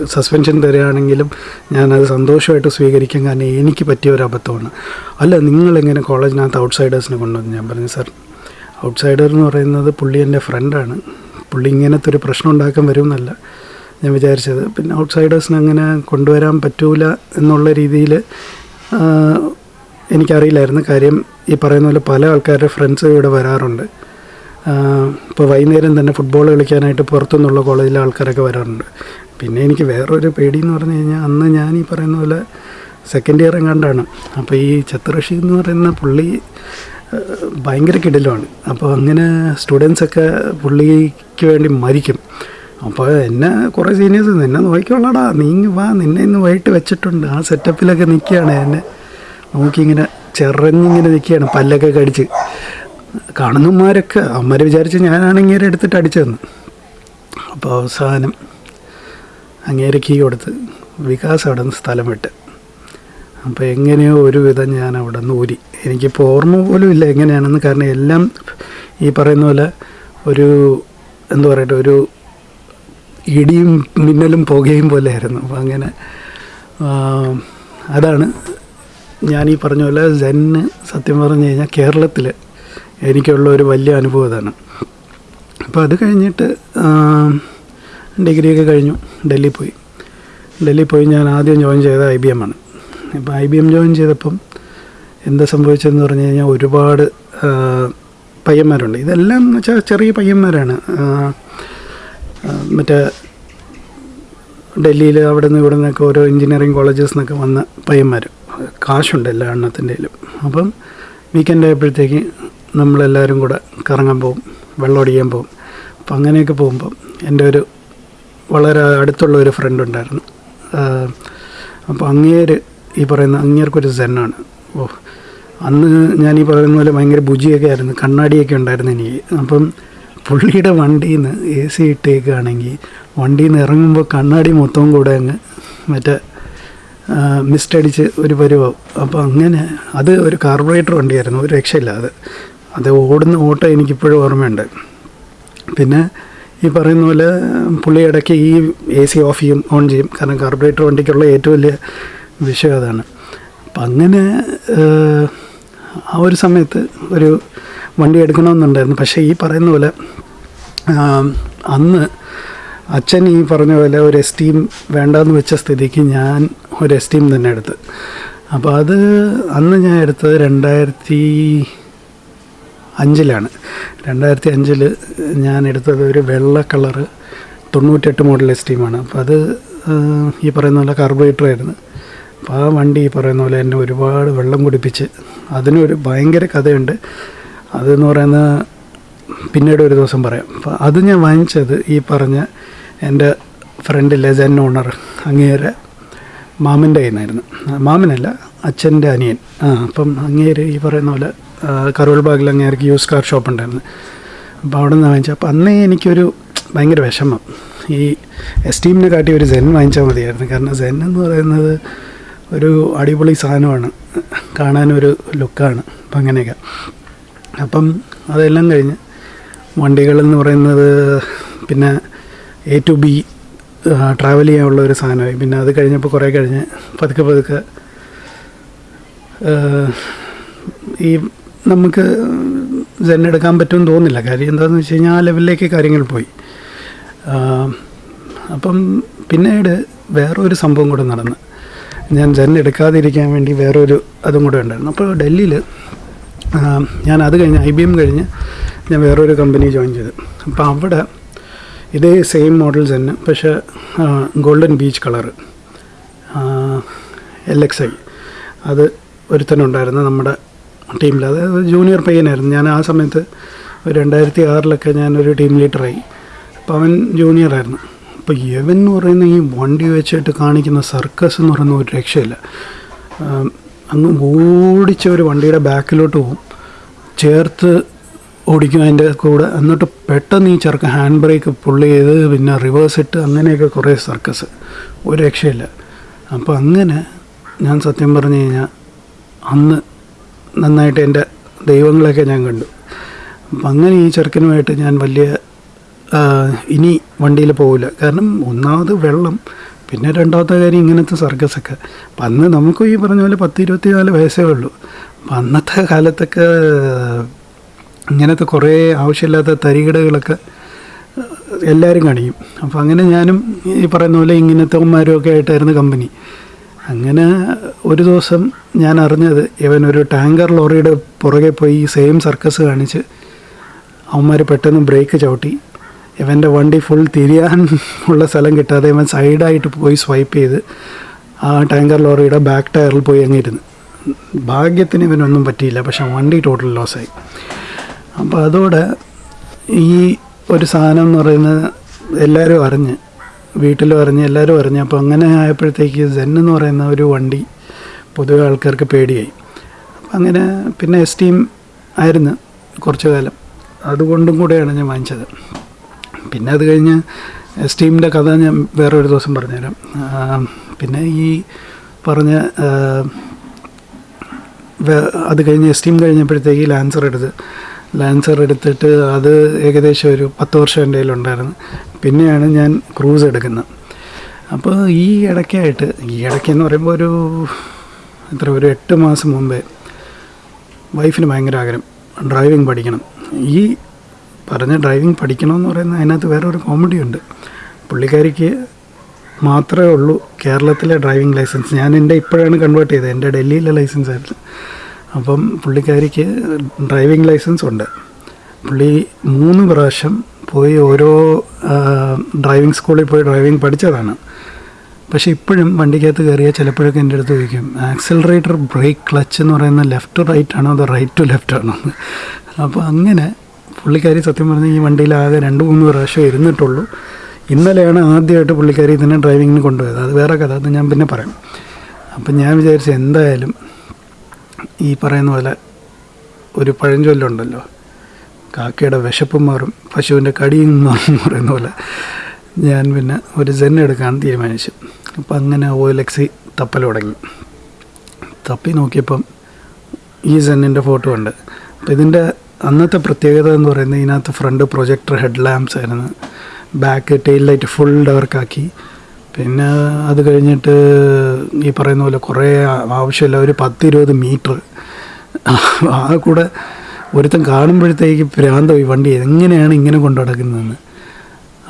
സസ്പെൻഷൻ തരികയാണെങ്കിലും ഞാനത് സന്തോഷമായിട്ട് സ്വീകരിക്കും. കാരണം എനിക്ക് പറ്റിയ ഒരു അബദ്ധമാണ്. അല്ല നിങ്ങളെങ്ങനെ കോളേജിനകത്ത് ഔട്ട്സൈഡേഴ്സിനെ കൊണ്ടുവന്നു? ഞാൻ പറഞ്ഞു സാർ ഔട്ട്സൈഡർ എന്ന് പറയുന്നത് പുള്ളി എന്റെ ഫ്രണ്ടാണ് പുള്ളി ഇങ്ങനത്തെ ഒരു പ്രശ്നം ഉണ്ടാക്കാൻ വരുമെന്നല്ല ഞാൻ വിചാരിച്ചത്. പിന്നെ ഔട്ട്സൈഡേഴ്സിന് അങ്ങനെ കൊണ്ടുവരാൻ പറ്റൂല എന്നുള്ള രീതിയിൽ എനിക്കറിയില്ലായിരുന്നു. കാര്യം ഈ പറയുന്ന പോലെ പല ആൾക്കാരുടെ ഫ്രണ്ട്സ് ഇവിടെ വരാറുണ്ട്. ഇപ്പോൾ വൈകുന്നേരം തന്നെ ഫുട്ബോൾ കളിക്കാനായിട്ട് പുറത്തുനിന്നുള്ള കോളേജിലെ ആൾക്കാരൊക്കെ വരാറുണ്ട്. പിന്നെ എനിക്ക് വേറൊരു പേടി എന്ന് പറഞ്ഞു കഴിഞ്ഞാൽ അന്ന് ഞാൻ ഈ പറയുന്ന പോലെ സെക്കൻഡ് ഇയർ എങ്ങാണ്ടാണ്. അപ്പോൾ ഈ ചത്തുറഷി എന്ന് പറയുന്ന പുള്ളി ഭയങ്കര കിടലുമാണ്. അപ്പോൾ അങ്ങനെ സ്റ്റുഡൻസൊക്കെ പുള്ളിക്ക് വേണ്ടി മരിക്കും. അപ്പോൾ എന്നെ കുറേ സീനിയേഴ്സ് നിന്നെ നോക്കിക്കൊള്ളടാ നീ വാ നിന്നെ ഇന്ന് വൈകിട്ട് വെച്ചിട്ടുണ്ട്. ആ സെറ്റപ്പിലൊക്കെ നിൽക്കുകയാണ് എന്നെ. നോക്കിയിങ്ങനെ ചെറഞ്ഞിങ്ങനെ നിൽക്കുകയാണ് പല്ലൊക്കെ കടിച്ച്. കാണുന്നമാരൊക്കെ അമ്മര് വിചാരിച്ച് ഞാനാണെങ്കിൽ എടുത്തിട്ട് അടിച്ചതെന്ന് അപ്പോൾ അവസാനം അങ്ങേരെ കീ കൊടുത്ത് വികാസ് അവിടെ നിന്ന് സ്ഥലം വിട്ട്. അപ്പോൾ എങ്ങനെയോ ഒരുവിധം ഞാൻ അവിടെ നിന്ന് ഊരി. എനിക്കിപ്പോൾ ഓർമ്മ പോലും ഇല്ല എങ്ങനെയാണെന്ന്. കാരണം എല്ലാം ഈ പറയുന്ന പോലെ ഒരു എന്താ പറയട്ടെ ഒരു ഇടിയും മിന്നലും പുകയും പോലെ ആയിരുന്നു. അപ്പോൾ അങ്ങനെ അതാണ് ഞാൻ ഈ പറഞ്ഞ പോലെ സെന്ന് സത്യം പറഞ്ഞു കഴിഞ്ഞാൽ കേരളത്തിൽ എനിക്കുള്ള ഒരു വലിയ അനുഭവം അതാണ്. അപ്പോൾ അത് കഴിഞ്ഞിട്ട് ഡിഗ്രിയൊക്കെ കഴിഞ്ഞു. ഡൽഹി പോയി. ഡൽഹി പോയി ഞാൻ ആദ്യം ജോയിൻ ചെയ്ത ഐ ബി എം ആണ്. ഇപ്പോൾ ഐ ബി എം ജോയിൻ ചെയ്തപ്പം എന്താ സംഭവിച്ചതെന്ന് പറഞ്ഞു കഴിഞ്ഞാൽ ഒരുപാട് പയ്യന്മാരുണ്ട്. ഇതെല്ലാം എന്ന് വെച്ചാൽ ചെറിയ പയ്യന്മാരാണ്. മറ്റേ ഡൽഹിയിൽ അവിടെ നിന്ന് ഇവിടെ നിന്നൊക്കെ ഓരോ എഞ്ചിനീയറിങ് കോളേജസ് നിന്നൊക്കെ വന്ന പയ്യന്മാർ കാശുണ്ട് എല്ലാ എണ്ണത്തിന്റെയിലും അപ്പം വീക്കെൻഡ് ആയപ്പോഴത്തേക്ക് നമ്മളെല്ലാവരും കൂടെ കറങ്ങാൻ പോകും വെള്ളം അടിക്കാൻ പോകും അപ്പം അങ്ങനെയൊക്കെ പോകുമ്പം എന്റെ ഒരു വളരെ അടുത്തുള്ള ഒരു ഫ്രണ്ട് ഉണ്ടായിരുന്നു. അപ്പോൾ അങ്ങേര് ഈ പറയുന്ന അങ്ങേർക്കൊരു സെന്നാണ് ഓ അന്ന് ഞാൻ ഈ പറയുന്ന പോലെ ഭയങ്കര ബുജിയൊക്കെ ആയിരുന്നു കണ്ണാടിയൊക്കെ ഉണ്ടായിരുന്നു എനിക്ക്. അപ്പം പുള്ളിയുടെ വണ്ടിയിൽ നിന്ന് എ സി ഇട്ടേക്കുകയാണെങ്കിൽ വണ്ടിയിൽ നിന്ന് ഇറങ്ങുമ്പോൾ കണ്ണാടി മൊത്തവും കൂടെ അങ്ങ് മറ്റേ മിസ്റ്റടിച്ച് ഒരു പരുവാവും അപ്പോൾ അങ്ങനെ അത് ഒരു കാർബറേറ്റർ വണ്ടിയായിരുന്നു ഒരു രക്ഷയില്ല അത്. അത് ഓടുന്ന ഓട്ടം എനിക്കിപ്പോഴും ഓർമ്മയുണ്ട്. പിന്നെ ഈ പറയുന്ന പോലെ പുള്ളി ഇടയ്ക്ക് ഈ എ സി ഓഫ് ചെയ്യും ഓൺ ചെയ്യും. കാരണം കാർബറേറ്റർ വണ്ടിക്കുള്ള ഏറ്റവും വലിയ വിഷയം അതാണ് അപ്പം അങ്ങനെ ആ ഒരു സമയത്ത് ഒരു വണ്ടി എടുക്കണമെന്നുണ്ടായിരുന്നു. പക്ഷേ ഈ പറയുന്ന പോലെ അന്ന് അച്ഛൻ ഈ പറഞ്ഞ പോലെ ഒരു എസ്റ്റീം വേണ്ടെന്ന് വെച്ച സ്ഥിതിക്ക് ഞാൻ ഒരു എസ്റ്റീം തന്നെ എടുത്ത്. അപ്പോൾ അത് അന്ന് ഞാൻ എടുത്തത് രണ്ടായിരത്തി അഞ്ചിലാണ്. രണ്ടായിരത്തി അഞ്ചിൽ ഞാൻ എടുത്തത് ഒരു വെള്ള കളറ് തൊണ്ണൂറ്റെട്ട് മോഡൽ എസ്റ്റീമാണ് അപ്പോൾ അത് ഈ പറയുന്ന പോലെ കാർബറേറ്റർ ആയിരുന്നു. അപ്പോൾ ആ വണ്ടി ഈ പറയുന്ന പോലെ എന്നെ ഒരുപാട് വെള്ളം കുടിപ്പിച്ച് അതിനൊരു ഭയങ്കര കഥയുണ്ട്. അതെന്ന് പറയുന്ന പിന്നീട് ഒരു ദിവസം പറയാം. അപ്പോൾ അത് ഞാൻ വാങ്ങിച്ചത് ഈ പറഞ്ഞ എന്റെ ഫ്രണ്ടിലെ ജെൻ ഓണർ അങ്ങേരെ മാമന്റെ കയ്യിൽ മാമനല്ല അച്ഛന്റെ അനിയൻ. ആ അപ്പം അങ്ങേര് ഈ പറയുന്ന പോലെ കരോൾ ബാഗിൽ അങ്ങേർക്ക് യൂസ് കാർ ഷോപ്പ് ഉണ്ടായിരുന്നു. അപ്പോൾ അവിടെ നിന്ന് വാങ്ങിച്ചു അപ്പോൾ അന്നേ എനിക്കൊരു ഭയങ്കര വിഷമം. ഈ എസ്റ്റീമിനെ കാട്ടി ഒരു സെൻ വാങ്ങിച്ചാൽ മതിയായിരുന്നു. കാരണം സെൻ എന്ന് പറയുന്നത് ഒരു അടിപൊളി സാധനമാണ്. കാണാനൊരു ലുക്കാണ്. അപ്പം അങ്ങനെയൊക്കെ. അപ്പം അതെല്ലാം കഴിഞ്ഞ് വണ്ടികളെന്ന് പറയുന്നത് പിന്നെ എ ടു ബി ട്രാവൽ ചെയ്യാനുള്ള ഒരു സാധനമായി. പിന്നെ അത് കഴിഞ്ഞപ്പോൾ കുറേ കഴിഞ്ഞ് പതുക്കെ പതുക്കെ ഈ നമുക്ക് സെൻ എടുക്കാൻ പറ്റുമെന്ന് തോന്നുന്നില്ല. കാര്യം എന്താണെന്ന് വെച്ച് കഴിഞ്ഞാൽ ആ ലെവലിലേക്ക് കാര്യങ്ങൾ പോയി. അപ്പം പിന്നീട് വേറൊരു സംഭവം കൂടെ നടന്ന്. ഞാൻ ജെൻ എടുക്കാതിരിക്കാൻ വേണ്ടി വേറൊരു അതും കൂടെ ഉണ്ടായിരുന്നു. അപ്പോൾ ഡൽഹിയിൽ ഞാൻ അത് കഴിഞ്ഞ് ഐ ബി എം കഴിഞ്ഞ് ഞാൻ വേറൊരു കമ്പനി ജോയിൻ ചെയ്തു. അപ്പോൾ അവിടെ ഇതേ സെയിം മോഡൽസ് തന്നെ പക്ഷേ golden beach colour L X I അത് ഒരുത്തനുണ്ടായിരുന്നു നമ്മുടെ ടീമിൽ അതായത് ജൂനിയർ പയ്യനായിരുന്നു. ഞാൻ ആ സമയത്ത് ഒരു രണ്ടായിരത്തി ആറിലൊക്കെ ഞാനൊരു ടീം ലീഡറായി അപ്പോൾ അവൻ ജൂനിയറായിരുന്നു അപ്പോൾ യവൻ എന്ന് പറയുന്ന ഈ വണ്ടി വെച്ചിട്ട് കാണിക്കുന്ന സർക്കസ് എന്ന് പറയുന്ന ഒരു രക്ഷയില്ല. അങ്ങ് ഓടിച്ച ഒരു വണ്ടിയുടെ ബാക്കിലോട്ട് പോകും ചേർത്ത് ഓടിക്കും അതിന്റെ കൂടെ. എന്നിട്ട് പെട്ടെന്ന് ഈ ചെറുക്കൻ ഹാൻഡ് ബ്രേക്ക് പുള്ളി ചെയ്ത് പിന്നെ റിവേഴ്സ് ഇട്ട് അങ്ങനെയൊക്കെ കുറേ സർക്കസ് ഒരു രക്ഷയില്ല. അപ്പോൾ അങ്ങനെ ഞാൻ സത്യം പറഞ്ഞു കഴിഞ്ഞാൽ അന്ന് നന്നായിട്ട് എന്റെ ദൈവങ്ങളെയൊക്കെ ഞാൻ കണ്ടു. അപ്പം അങ്ങനെ ഈ ചെറുക്കനുമായിട്ട് ഞാൻ വലിയ ഇനി വണ്ടിയിൽ പോകില്ല കാരണം ഒന്നാമത് വെള്ളം പിന്നെ രണ്ടാമത്തെ കാര്യം ഇങ്ങനത്തെ സർക്കസൊക്കെ അപ്പം അന്ന് നമുക്ക് ഈ പറഞ്ഞ പോലെ പത്ത് ഇരുപത്തി നാല് വയസ്സേ ഉള്ളൂ. അപ്പം അന്നത്തെ കാലത്തൊക്കെ ഇങ്ങനത്തെ കുറേ ആവശ്യമില്ലാത്ത തരികിടകളൊക്കെ എല്ലാവരും കാണിക്കും. അപ്പോൾ അങ്ങനെ ഞാനും ഈ പറയുന്ന പോലെ ഇങ്ങനത്തെ ഉമ്മാരുമൊക്കെ ആയിട്ടായിരുന്നു കമ്പനി. അങ്ങനെ ഒരു ദിവസം ഞാൻ അറിഞ്ഞത് ഇവൻ ഒരു ടാങ്കർ ലോറിയുടെ പുറകെ പോയി സെയിം സർക്കസ് കാണിച്ച് അവന്മാർ പെട്ടെന്ന് ബ്രേക്ക് ചവിട്ടി. ഇവന്റെ വണ്ടി ഫുൾ തിരിയാൻ ഉള്ള സ്ഥലം കിട്ടാതെ ഇവൻ സൈഡായിട്ട് പോയി സ്വൈപ്പ് ചെയ്ത് ആ ടാങ്കർ ലോറിയുടെ ബാക്ക് ടയറിൽ പോയി അങ്ങിരുന്നു ഭാഗ്യത്തിന് ഇവനൊന്നും പറ്റിയില്ല പക്ഷെ വണ്ടി ടോട്ടൽ ലോസായി അപ്പോൾ അതോടെ ഈ ഒരു സാധനം എന്ന് പറയുന്നത് എല്ലാവരും അറിഞ്ഞ് വീട്ടിലും അറിഞ്ഞ് എല്ലാവരും അറിഞ്ഞ് അപ്പോൾ അങ്ങനെ ആയപ്പോഴത്തേക്ക് സെൻ എന്ന് പറയുന്ന ഒരു വണ്ടി പൊതുവെ ആൾക്കാർക്ക് പേടിയായി. അപ്പം അങ്ങനെ പിന്നെ എസ് ടീം ആയിരുന്നു കുറച്ചു കാലം. അതുകൊണ്ടും കൂടെയാണ് ഞാൻ വാങ്ങിച്ചത്. പിന്നെ അത് കഴിഞ്ഞ് സ്റ്റീമിന്റെ കഥ ഞാൻ വേറൊരു ദിവസം പറഞ്ഞുതരാം. പിന്നെ ഈ പറഞ്ഞ അത് കഴിഞ്ഞ് സ്റ്റീം കഴിഞ്ഞപ്പോഴത്തേക്ക് ലാൻസർ എടുത്ത് ലാൻസർ എടുത്തിട്ട് അത് ഏകദേശം ഒരു പത്ത് വർഷം എന്റെ കയ്യിലുണ്ടായിരുന്നു. പിന്നെയാണ് ഞാൻ ക്രൂസ് എടുക്കുന്നത്. അപ്പോൾ ഈ ഇടയ്ക്കായിട്ട് ഈ ഇടയ്ക്കെന്ന് പറയുമ്പോൾ ഒരു എത്ര ഒരു എട്ട് മാസം മുമ്പേ വൈഫിന് ഭയങ്കര ആഗ്രഹം ഡ്രൈവിംഗ് പഠിക്കണം. ഈ പറഞ്ഞ ഡ്രൈവിംഗ് പഠിക്കണമെന്ന് പറയുന്നത് അതിനകത്ത് വേറെ ഒരു കോമഡി ഉണ്ട്. പുള്ളിക്കാരിക്ക് മാത്രമേ ഉള്ളൂ കേരളത്തിലെ ഡ്രൈവിംഗ് ലൈസൻസ് ഞാൻ എന്റെ ഇപ്പോഴാണ് കൺവേർട്ട് ചെയ്തത്. എന്റെ ഡൽഹിയിലെ ലൈസൻസ് ആയിരുന്നു. അപ്പം പുള്ളിക്കാരിക്ക് ഡ്രൈവിംഗ് ലൈസൻസ് ഉണ്ട്. പുള്ളി മൂന്ന് പ്രാവശ്യം പോയി ഓരോ ഡ്രൈവിംഗ് സ്കൂളിൽ പോയി ഡ്രൈവിംഗ് പഠിച്ചതാണ്. പക്ഷേ ഇപ്പോഴും വണ്ടിക്കകത്ത് കയറിയാൽ ചിലപ്പോഴൊക്കെ എന്റെ അടുത്ത് ചോദിക്കും ആക്സിലറേറ്റർ ബ്രേക്ക് ക്ലച്ച് എന്ന് പറയുന്ന ലെഫ്റ്റ് റൈറ്റ് ആണോ അതോ റൈറ്റ് ടു ലെഫ്റ്റ് ആണോ? അപ്പോൾ അങ്ങനെ പുള്ളിക്കാരി സത്യം പറഞ്ഞാൽ ഈ വണ്ടിയിൽ ആകെ രണ്ട് മൂന്ന് പ്രാവശ്യം ഇരുന്നിട്ടുള്ളൂ. ഇന്നലെയാണ് ആദ്യമായിട്ട് പുള്ളിക്കാരി ഇതിനെ ഡ്രൈവിങ്ങിന് കൊണ്ടുപോയത്. അത് വേറെ കഥ അത് ഞാൻ പിന്നെ പറയാം. അപ്പം ഞാൻ വിചാരിച്ചു എന്തായാലും ഈ പറയുന്ന പോലെ ഒരു പഴഞ്ചൊല്ലുണ്ടല്ലോ. കാക്കയുടെ വിശപ്പ് മാറും പശുവിന്റെ കടിയും മാറും എന്ന് പറയുന്ന പോലെ. ഞാൻ പിന്നെ ഒരു സെൻ എടുക്കാൻ തീരുമാനിച്ചു. അപ്പം അങ്ങനെ എൽ തപ്പൽ തുടങ്ങി. തപ്പി നോക്കിയപ്പം ഈ സെന്നിന്റെ ഫോട്ടോ ഉണ്ട്. അപ്പം ഇതിന്റെ അന്നത്തെ പ്രത്യേകത എന്ന് പറയുന്നത് ഇതിനകത്ത് ഫ്രണ്ട് പ്രൊജക്ടർ ഹെഡ് ലാമ്പ്സ് ആയിരുന്നു ബാക്ക് ടെയിൽ ലൈറ്റ് ഫുൾ ഡവർക്കാക്കി പിന്നെ അത് കഴിഞ്ഞിട്ട് ഈ പറയുന്ന പോലെ കുറേ ആവശ്യമില്ല ഒരു പത്തിരുപത് മീറ്റർ ആ കൂടെ ഒരുത്തൻ കാണുമ്പോഴത്തേക്ക് ഭ്രാന്തം ഈ വണ്ടി എങ്ങനെയാണ് ഇങ്ങനെ കൊണ്ടു നടക്കുന്നതെന്ന്.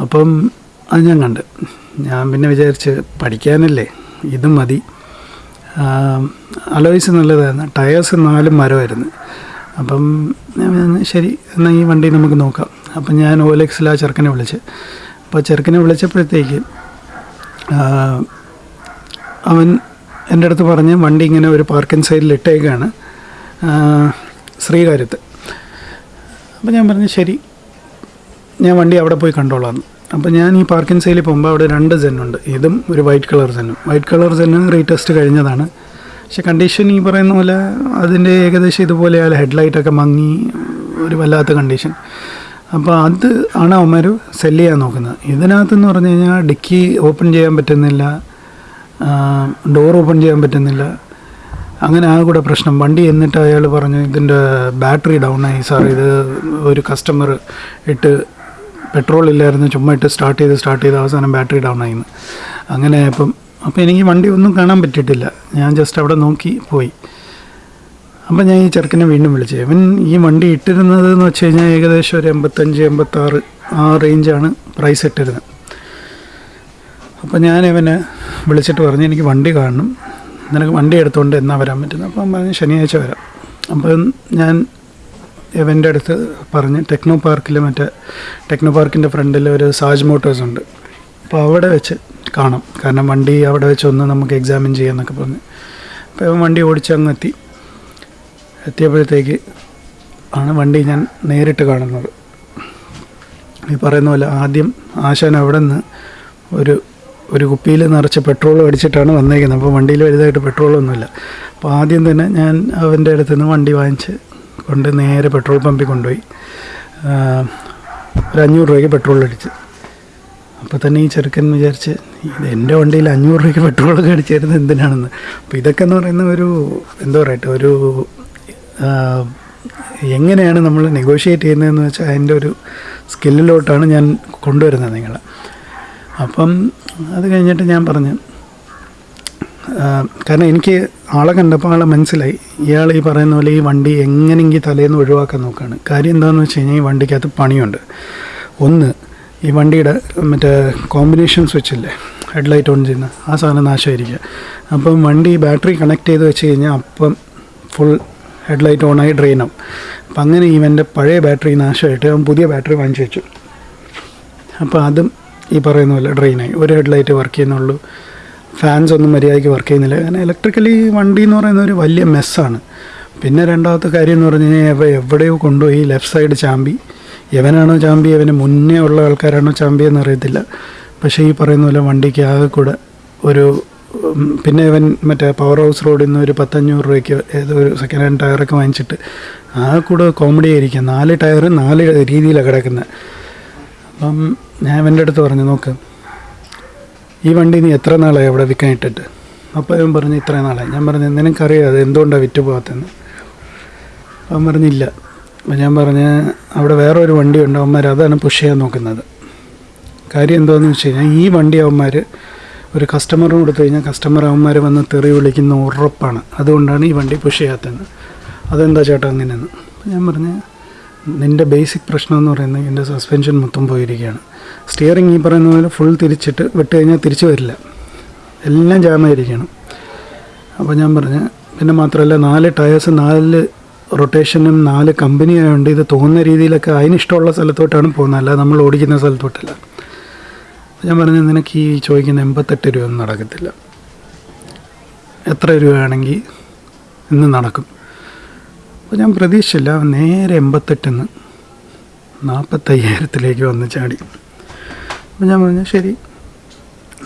അപ്പം അത് ഞാൻ കണ്ട്. ഞാൻ പിന്നെ വിചാരിച്ച് പഠിക്കാനല്ലേ ഇത് മതി. അലോയ്സ് നല്ലതായിരുന്നു. ടയേഴ്സ് നാലും മരമായിരുന്നു. അപ്പം ശരി എന്നാൽ ഈ വണ്ടി നമുക്ക് നോക്കാം. അപ്പം ഞാൻ ഓലെക്സിൽ ആ ചെറുക്കനെ വിളിച്ച്. അപ്പോൾ ചെറുക്കനെ വിളിച്ചപ്പോഴത്തേക്ക് അവൻ എന്റെ അടുത്ത് പറഞ്ഞ് വണ്ടി ഇങ്ങനെ ഒരു പാർക്കിംഗ് സൈഡിൽ ഇട്ടേക്കാണ്. ശ്രീകാര്യത്ത്. അപ്പോൾ ഞാൻ പറഞ്ഞു ശരി ഞാൻ വണ്ടി അവിടെ പോയി കണ്ടോളാം. അപ്പോൾ ഞാൻ ഈ പാർക്കിംഗ് സൈഡിൽ പോകുമ്പോൾ അവിടെ രണ്ട് സെന്നുണ്ട് ഇതും ഒരു വൈറ്റ് കളർ സെന്നും വൈറ്റ് കളർ സെന്ന് റീടെസ്റ്റ് കഴിഞ്ഞതാണ്. പക്ഷെ കണ്ടീഷൻ ഈ പറയുന്ന പോലെ അതിന്റെ ഏകദേശം ഇതുപോലെ ആയാലും ഹെഡ്ലൈറ്റൊക്കെ മങ്ങി ഒരു വല്ലാത്ത കണ്ടീഷൻ അപ്പോൾ അത് ആണ് അവന്മാർ സെല്ല് ചെയ്യാൻ നോക്കുന്നത്. ഇതിനകത്തെന്ന് പറഞ്ഞു കഴിഞ്ഞാൽ ഡിക്കി ഓപ്പൺ ചെയ്യാൻ പറ്റുന്നില്ല ഡോർ ഓപ്പൺ ചെയ്യാൻ പറ്റുന്നില്ല. അങ്ങനെ ആ കൂടെ പ്രശ്നം. വണ്ടി എന്നിട്ട് അയാൾ പറഞ്ഞു ഇതിന്റെ ബാറ്ററി ഡൗൺ ആയി. സാർ ഇത് ഒരു കസ്റ്റമർ ഇട്ട് പെട്രോൾ ഇല്ലായിരുന്നു. ചുമ്മാ ഇട്ട് സ്റ്റാർട്ട് ചെയ്ത് സ്റ്റാർട്ട് ചെയ്ത് അവസാനം ബാറ്ററി ഡൗൺ ആയിന്ന് അങ്ങനെ ആയപ്പം അപ്പോൾ എനിക്ക് വണ്ടി ഒന്നും കാണാൻ പറ്റിയിട്ടില്ല. ഞാൻ ജസ്റ്റ് അവിടെ നോക്കി പോയി. അപ്പം ഞാൻ ഈ ചെറുക്കനെ വീണ്ടും വിളിച്ചു. ഇവൻ ഈ വണ്ടി ഇട്ടിരുന്നത് എന്ന് വെച്ച് കഴിഞ്ഞാൽ ഏകദേശം ഒരു എൺപത്തഞ്ച് എൺപത്താറ് ആ റേഞ്ചാണ് പ്രൈസ് ഇട്ടിരുന്നത്. അപ്പോൾ ഞാൻ ഇവനെ വിളിച്ചിട്ട് പറഞ്ഞു എനിക്ക് വണ്ടി കാണണം. നിനക്ക് വണ്ടി എടുത്തുകൊണ്ട് എന്നാ വരാൻ പറ്റുന്നത്? അപ്പം പറഞ്ഞു ശനിയാഴ്ച വരാം. അപ്പം ഞാൻ ഇവന്റെ അടുത്ത് പറഞ്ഞ് ടെക്നോ പാർക്കിൽ മറ്റേ ടെക്നോ പാർക്കിന്റെ ഫ്രണ്ടിൽ ഒരു സാജ് മോട്ടോഴ്സ് ഉണ്ട്. അപ്പോൾ അവിടെ വെച്ച് കാണാം. കാരണം വണ്ടി അവിടെ വെച്ചൊന്ന് നമുക്ക് എക്സാമിൻ ചെയ്യാമെന്നൊക്കെ പറഞ്ഞ്. അപ്പോൾ വണ്ടി ഓടിച്ച് അങ്ങ് എത്തി എത്തിയപ്പോഴത്തേക്ക് ആണ് വണ്ടി ഞാൻ നേരിട്ട് കാണുന്നത്. ഈ പറയുന്ന പോലെ ആദ്യം ആശാൻ അവിടെ നിന്ന് ഒരു ഒരു കുപ്പിയിൽ നിറച്ച് പെട്രോൾ അടിച്ചിട്ടാണ് വന്നേക്കുന്നത്. അപ്പോൾ വണ്ടിയിൽ വലുതായിട്ട് പെട്രോളൊന്നുമില്ല. അപ്പോൾ ആദ്യം തന്നെ ഞാൻ അവന്റെ അടുത്ത് നിന്ന് വണ്ടി വാങ്ങിച്ച് കൊണ്ട് നേരെ പെട്രോൾ പമ്പിൽ കൊണ്ടുപോയി. ഒരു അഞ്ഞൂറ് രൂപയ്ക്ക് പെട്രോൾ അടിച്ച്. അപ്പോൾ തന്നെ ഈ ചെറുക്കൻ വിചാരിച്ച് ഇത് എന്റെ വണ്ടിയിൽ അഞ്ഞൂറ് രൂപയ്ക്ക് പെട്രോളൊക്കെ അടിച്ചിരുന്നത് എന്തിനാണെന്ന്. അപ്പോൾ ഇതൊക്കെ എന്ന് പറയുന്ന ഒരു എന്താ പറയട്ടെ ഒരു എങ്ങനെയാണ് നമ്മൾ നെഗോഷിയേറ്റ് ചെയ്യുന്നതെന്ന് വെച്ചാൽ അതിന്റെ ഒരു സ്കില്ലിലോട്ടാണ് ഞാൻ കൊണ്ടുവരുന്നത് നിങ്ങളെ. അപ്പം അത് കഴിഞ്ഞിട്ട് ഞാൻ പറഞ്ഞു കാരണം എനിക്ക് ആളെ കണ്ടപ്പോൾ ആളെ മനസ്സിലായി. ഇയാൾ ഈ പറയുന്ന പോലെ ഈ വണ്ടി എങ്ങനെയെങ്കിൽ തലേന്ന് ഒഴിവാക്കാൻ നോക്കുകയാണ് കാര്യം എന്താണെന്ന് വെച്ച് കഴിഞ്ഞാൽ ഈ വണ്ടിക്കകത്ത് പണിയുണ്ട്. ഒന്ന് ഈ വണ്ടിയുടെ മറ്റേ കോമ്പിനേഷൻ സ്വിച്ച് ഇല്ലേ? ഹെഡ്ലൈറ്റ് ഓൺ ചെയ്യുന്ന ആ സാധനം നാശമായിരിക്കുക. അപ്പം വണ്ടി ബാറ്ററി കണക്ട് ചെയ്ത് വെച്ച് കഴിഞ്ഞാൽ അപ്പം ഫുൾ ഹെഡ്ലൈറ്റ് ഓണായി ഡ്രെയിൻ ആവും. അപ്പം അങ്ങനെ ഇവന്റെ പഴയ ബാറ്ററി നാശമായിട്ട് അവൻ പുതിയ ബാറ്ററി വാങ്ങിച്ചു വെച്ചു. അപ്പോൾ അതും ഈ പറയുന്ന പോലെ ഡ്രെയിനായി ഒരു ഹെഡ്ലൈറ്റ് വർക്ക് ചെയ്യുന്നുള്ളൂ. ഫാൻസ് ഒന്നും മര്യാദയ്ക്ക് വർക്ക് ചെയ്യുന്നില്ല. കാരണം ഇലക്ട്രിക്കലി വണ്ടി എന്ന് പറയുന്ന ഒരു വലിയ മെസ്സാണ് പിന്നെ രണ്ടാമത്തെ കാര്യം എന്ന് പറഞ്ഞു കഴിഞ്ഞാൽ എവ- എവിടെയോ കൊണ്ടുപോയി ലെഫ്റ്റ് സൈഡ് ചാമ്പി. എവനാണോ ചാമ്പി? അവന് മുന്നേ ഉള്ള ആൾക്കാരാണോ ചാമ്പി എന്ന് അറിയത്തില്ല. പക്ഷേ ഈ പറയുന്ന പോലെ വണ്ടിക്ക് ആകെ കൂടെ ഒരു പിന്നെ ഇവൻ മറ്റേ പവർ ഹൗസ് റോഡിൽ നിന്ന് ഒരു പത്തഞ്ഞൂറ് രൂപയ്ക്ക് ഏതോ ഒരു സെക്കൻഡ് ഹാൻഡ് ടയറൊക്കെ വാങ്ങിച്ചിട്ട് ആ കൂടെ കോമഡി ആയിരിക്കും. നാല് ടയർ നാല് രീതിയിലാണ് കിടക്കുന്നത് അപ്പം ഞാൻ ഇവന്റെ അടുത്ത് പറഞ്ഞു നോക്ക് ഈ വണ്ടി നീ എത്ര നാളായി അവിടെ വിൽക്കാൻ ഇട്ടിട്ട്? അപ്പോൾ അവൻ പറഞ്ഞു ഇത്ര നാളായി. ഞാൻ പറഞ്ഞു നിനക്കറിയാം അത് എന്തുകൊണ്ടാണ് വിറ്റ് പോകാത്തതെന്ന് അവൻ പറഞ്ഞില്ല അപ്പം ഞാൻ പറഞ്ഞ് അവിടെ വേറൊരു വണ്ടി ഉണ്ട് അവന്മാർ അതാണ് പുഷ് ചെയ്യാൻ നോക്കുന്നത്. കാര്യം എന്താണെന്ന് വെച്ച് കഴിഞ്ഞാൽ ഈ വണ്ടി അവന്മാർ ഒരു കസ്റ്റമറിന് കൊടുത്തു കഴിഞ്ഞാൽ കസ്റ്റമർ അവന്മാർ വന്ന് തെറി വിളിക്കുന്ന ഉറപ്പാണ്. അതുകൊണ്ടാണ് ഈ വണ്ടി പുഷ് ചെയ്യാത്തത്. അതെന്താ ചേട്ടാ അങ്ങനെയെന്ന്? ഞാൻ പറഞ്ഞ് നിന്റെ ബേസിക് പ്രശ്നം എന്ന് പറയുന്നത് എന്റെ സസ്പെൻഷൻ മൊത്തം പോയിരിക്കുകയാണ്. സ്റ്റിയറിംഗ് ഈ പറയുന്ന പോലെ ഫുൾ തിരിച്ചിട്ട് വിട്ട് കഴിഞ്ഞാൽ തിരിച്ചു വരില്ല. എല്ലാം ജാമായിരിക്കണം അപ്പോൾ ഞാൻ പറഞ്ഞ് പിന്നെ മാത്രമല്ല നാല് ടയേഴ്സ് നാല് റൊട്ടേഷനും നാല് കമ്പനി ആയതുകൊണ്ട് ഇത് തോന്നുന്ന രീതിയിലൊക്കെ അതിനിഷ്ടമുള്ള സ്ഥലത്തോട്ടാണ് പോകുന്നത്. അല്ലാതെ നമ്മൾ ഓടിക്കുന്ന സ്ഥലത്തോട്ടല്ല. ഞാൻ പറഞ്ഞു നിനക്ക് ഈ ചോദിക്കുന്ന എൺപത്തെട്ട് രൂപ ഒന്നും നടക്കത്തില്ല. എത്ര രൂപയാണെങ്കിൽ ഇന്ന് നടക്കും. അപ്പോൾ ഞാൻ പ്രതീക്ഷിച്ചില്ല നേരെ എൺപത്തെട്ടിന്ന് നാൽപ്പത്തയ്യായിരത്തിലേക്ക് വന്ന് ചാടി. അപ്പോൾ ഞാൻ പറഞ്ഞു ശരി.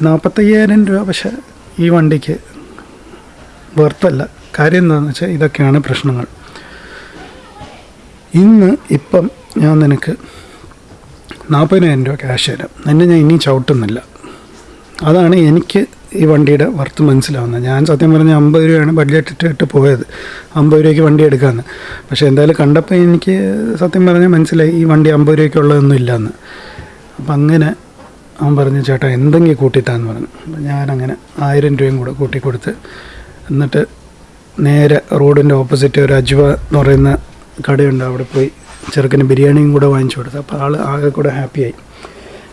നാൽപ്പത്തയ്യായിരം രൂപ പക്ഷേ ഈ വണ്ടിക്ക് വെർത്തല്ല കാര്യം എന്താണെന്ന് വെച്ചാൽ ഇതൊക്കെയാണ് പ്രശ്നങ്ങൾ. ഇന്ന് ഇപ്പം ഞാൻ നിനക്ക് നാൽപ്പതിനായിരം രൂപ ക്യാഷ് തരാം. എന്നെ ഞാൻ ഇനിയും ചവിട്ടുന്നില്ല. അതാണ് എനിക്ക് ഈ വണ്ടിയുടെ വർത്ത് മനസ്സിലാവുന്നത്. ഞാൻ സത്യം പറഞ്ഞാൽ അമ്പത് രൂപയാണ് ബഡ്ജറ്റ് ഇട്ട് ഇട്ട് പോയത്. അമ്പത് രൂപയ്ക്ക് വണ്ടി എടുക്കാമെന്ന് പക്ഷേ എന്തായാലും കണ്ടപ്പോൾ എനിക്ക് സത്യം പറഞ്ഞാൽ മനസ്സിലായി ഈ വണ്ടി അമ്പത് രൂപയ്ക്ക് ഉള്ളതൊന്നും ഇല്ലയെന്ന് അപ്പം അങ്ങനെ അവൻ പറഞ്ഞു ചേട്ടാ എന്തെങ്കിലും കൂട്ടിത്താന്ന് പറഞ്ഞു. അപ്പം ഞാനങ്ങനെ ആയിരം രൂപയും കൂടെ കൂട്ടി കൊടുത്ത് എന്നിട്ട് നേരെ റോഡിന്റെ ഓപ്പോസിറ്റ് ഒരു അജ്വ എന്ന് പറയുന്ന കടയുണ്ട്. അവിടെ പോയി ചെറുക്കന് ബിരിയാണിയും കൂടെ വാങ്ങിച്ചു കൊടുത്തു. അപ്പോൾ ആൾ ആകെ കൂടെ ഹാപ്പിയായി.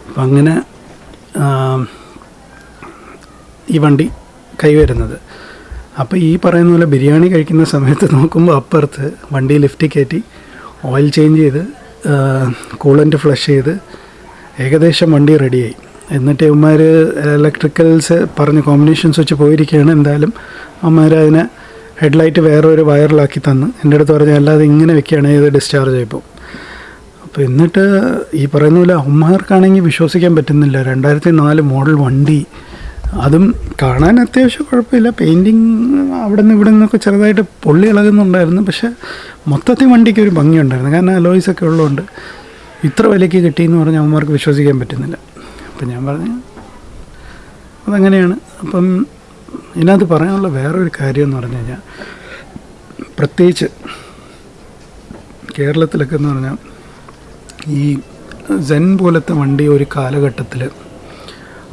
അപ്പം അങ്ങനെ ഈ വണ്ടി കൈവരുന്നത്. അപ്പോൾ ഈ പറയുന്ന പോലെ ബിരിയാണി കഴിക്കുന്ന സമയത്ത് നോക്കുമ്പോൾ അപ്പുറത്ത് വണ്ടി ലിഫ്റ്റ് കയറ്റി ഓയിൽ ചേഞ്ച് ചെയ്ത് കൂളന്റ് ഫ്ലഷ് ചെയ്ത് ഏകദേശം വണ്ടി റെഡിയായി എന്നിട്ട് ഇവന്മാർ ഇലക്ട്രിക്കൽസ് പറഞ്ഞ് കോമ്പിനേഷൻസ് വെച്ച് പോയിരിക്കുകയാണ്. എന്തായാലും അവന്മാർ അതിനെ ഹെഡ്ലൈറ്റ് വേറെ ഒരു വയറിലാക്കി തന്ന്. എന്റെ അടുത്ത് പറഞ്ഞ് അല്ലാതെ ഇങ്ങനെ വെക്കുകയാണെങ്കിൽ ഇത് ഡിസ്ചാർജ് ആയിപ്പോൾ അപ്പോൾ എന്നിട്ട് ഈ പറയുന്ന പോലെ അമ്മമാർക്കാണെങ്കിൽ വിശ്വസിക്കാൻ പറ്റുന്നില്ല. രണ്ടായിരത്തി നാല് മോഡൽ വണ്ടി. അതും കാണാൻ അത്യാവശ്യം കുഴപ്പമില്ല. പെയിന്റിങ് അവിടെ നിന്ന് ഇവിടെ നിന്നൊക്കെ ചെറുതായിട്ട് പൊള്ളി ഇളകുന്നുണ്ടായിരുന്നു. പക്ഷേ മൊത്തത്തിൽ വണ്ടിക്ക് ഒരു ഭംഗിയുണ്ടായിരുന്നു കാരണം അലോയ്സ് ഒക്കെ ഉള്ളതുകൊണ്ട് ഇത്ര വിലയ്ക്ക് കിട്ടിയെന്ന് പറഞ്ഞാൽ അമ്മമാർക്ക് വിശ്വസിക്കാൻ പറ്റുന്നില്ല. അപ്പം ഞാൻ പറഞ്ഞു അതങ്ങനെയാണ്. അപ്പം ഇതിനകത്ത് പറയാനുള്ള വേറൊരു കാര്യം എന്ന് പറഞ്ഞു കഴിഞ്ഞാൽ പ്രത്യേകിച്ച് കേരളത്തിലൊക്കെ എന്ന് പറഞ്ഞാൽ ഈ സെൻ പോലത്തെ വണ്ടി ഒരു കാലഘട്ടത്തിൽ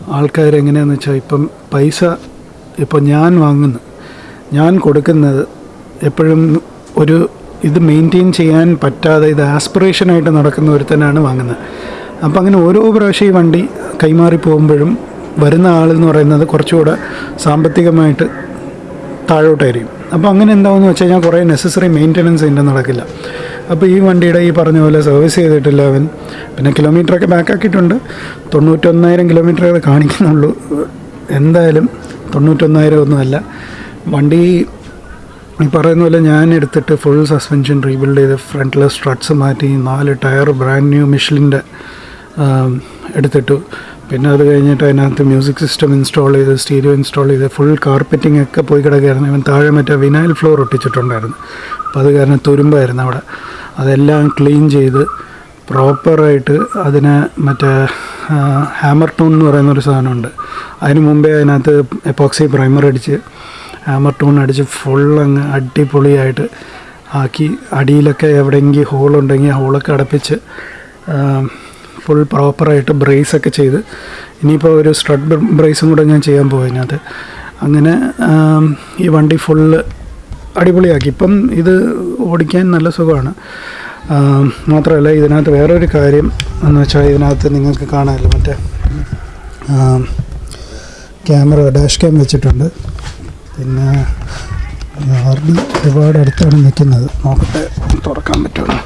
ആൾക്കാരെങ്ങനെയാണെന്ന് വെച്ചാൽ ഇപ്പം പൈസ ഇപ്പോൾ ഞാൻ വാങ്ങുന്നു ഞാൻ കൊടുക്കുന്നത് എപ്പോഴും ഒരു ഇത് മെയിന്റെയിൻ ചെയ്യാൻ പറ്റാതെ ഇത് ആസ്പിറേഷനായിട്ട് നടക്കുന്ന ഒരുത്തനാണ് വാങ്ങുന്നത്. അപ്പം അങ്ങനെ ഓരോ പ്രാവശ്യം ഈ വണ്ടി കൈമാറി പോകുമ്പോഴും വരുന്ന ആളെന്ന് പറയുന്നത് കുറച്ചുകൂടെ സാമ്പത്തികമായിട്ട് താഴോട്ടായിരിക്കും. അപ്പോൾ അങ്ങനെ എന്താണെന്ന് വെച്ച് കഴിഞ്ഞാൽ കുറേ നെസസറി മെയിന്റനൻസ് ഇതിന്റെ നടക്കില്ല. അപ്പോൾ ഈ വണ്ടിയുടെ ഈ പറഞ്ഞ പോലെ സർവീസ് ചെയ്തിട്ടില്ല അവൻ. പിന്നെ കിലോമീറ്ററൊക്കെ ബാക്കാക്കിയിട്ടുണ്ട് തൊണ്ണൂറ്റൊന്നായിരം കിലോമീറ്റർ അത് കാണിക്കുന്നുള്ളൂ. എന്തായാലും തൊണ്ണൂറ്റൊന്നായിരം ഒന്നുമല്ല വണ്ടി ഈ പറയുന്ന പോലെ ഞാൻ എടുത്തിട്ട് ഫുൾ സസ്പെൻഷൻ റീബിൽഡ് ചെയ്ത് ഫ്രണ്ടിലെ സ്ട്രട്സ് മാറ്റി നാല് ടയർ ബ്രാൻഡ് ന്യൂ മിഷിലിന്റെ എടുത്തിട്ടു. പിന്നെ അത് കഴിഞ്ഞിട്ട് അതിനകത്ത് മ്യൂസിക് സിസ്റ്റം ഇൻസ്റ്റാൾ ചെയ്ത് സ്റ്റീരിയോ ഇൻസ്റ്റാൾ ചെയ്ത് ഫുൾ കാർപ്പറ്റിംഗ് ഒക്കെ പോയി കിടക്കുകയായിരുന്നു. ഇവൻ താഴെ മറ്റേ വിനൈൽ ഫ്ലോർ ഒട്ടിച്ചിട്ടുണ്ടായിരുന്നു. അപ്പോൾ അത് കാരണം തുരുമ്പായിരുന്നു അവിടെ. അതെല്ലാം ക്ലീൻ ചെയ്ത് പ്രോപ്പറായിട്ട് അതിനെ മറ്റേ ഹാമർ ടൂൺ എന്ന് പറയുന്ന ഒരു സാധനമുണ്ട്. അതിന് മുമ്പേ അതിനകത്ത് എപ്പോക്സി പ്രൈമർ അടിച്ച് ഹാമർ ടൂൺ അടിച്ച് ഫുൾ അങ്ങ് അടിപൊളിയായിട്ട് ആക്കി അടിയിലൊക്കെ എവിടെയെങ്കിൽ ഹോളുണ്ടെങ്കിൽ ഹോളൊക്കെ അടപ്പിച്ച് ഫുൾ പ്രോപ്പറായിട്ട് ബ്രേസൊക്കെ ചെയ്ത്. ഇനിയിപ്പോൾ ഒരു സ്ട്രഡ് ബ്രേസും കൂടെ ഞാൻ ചെയ്യാൻ പോകും അതിനകത്ത് അങ്ങനെ ഈ വണ്ടി ഫുള്ള് അടിപൊളിയാക്കി. ഇപ്പം ഇത് ഓടിക്കാൻ നല്ല സുഖമാണ്. മാത്രമല്ല ഇതിനകത്ത് വേറൊരു കാര്യം എന്ന് വെച്ചാൽ ഇതിനകത്ത് നിങ്ങൾക്ക് കാണാമല്ലോ മറ്റേ ക്യാമറ ഡാഷ് ക്യാം വെച്ചിട്ടുണ്ട്. പിന്നെ ആർ ഒരുപാട് അടുത്താണ് നിൽക്കുന്നത്. നോക്കട്ടെ തുറക്കാൻ പറ്റുള്ളൂ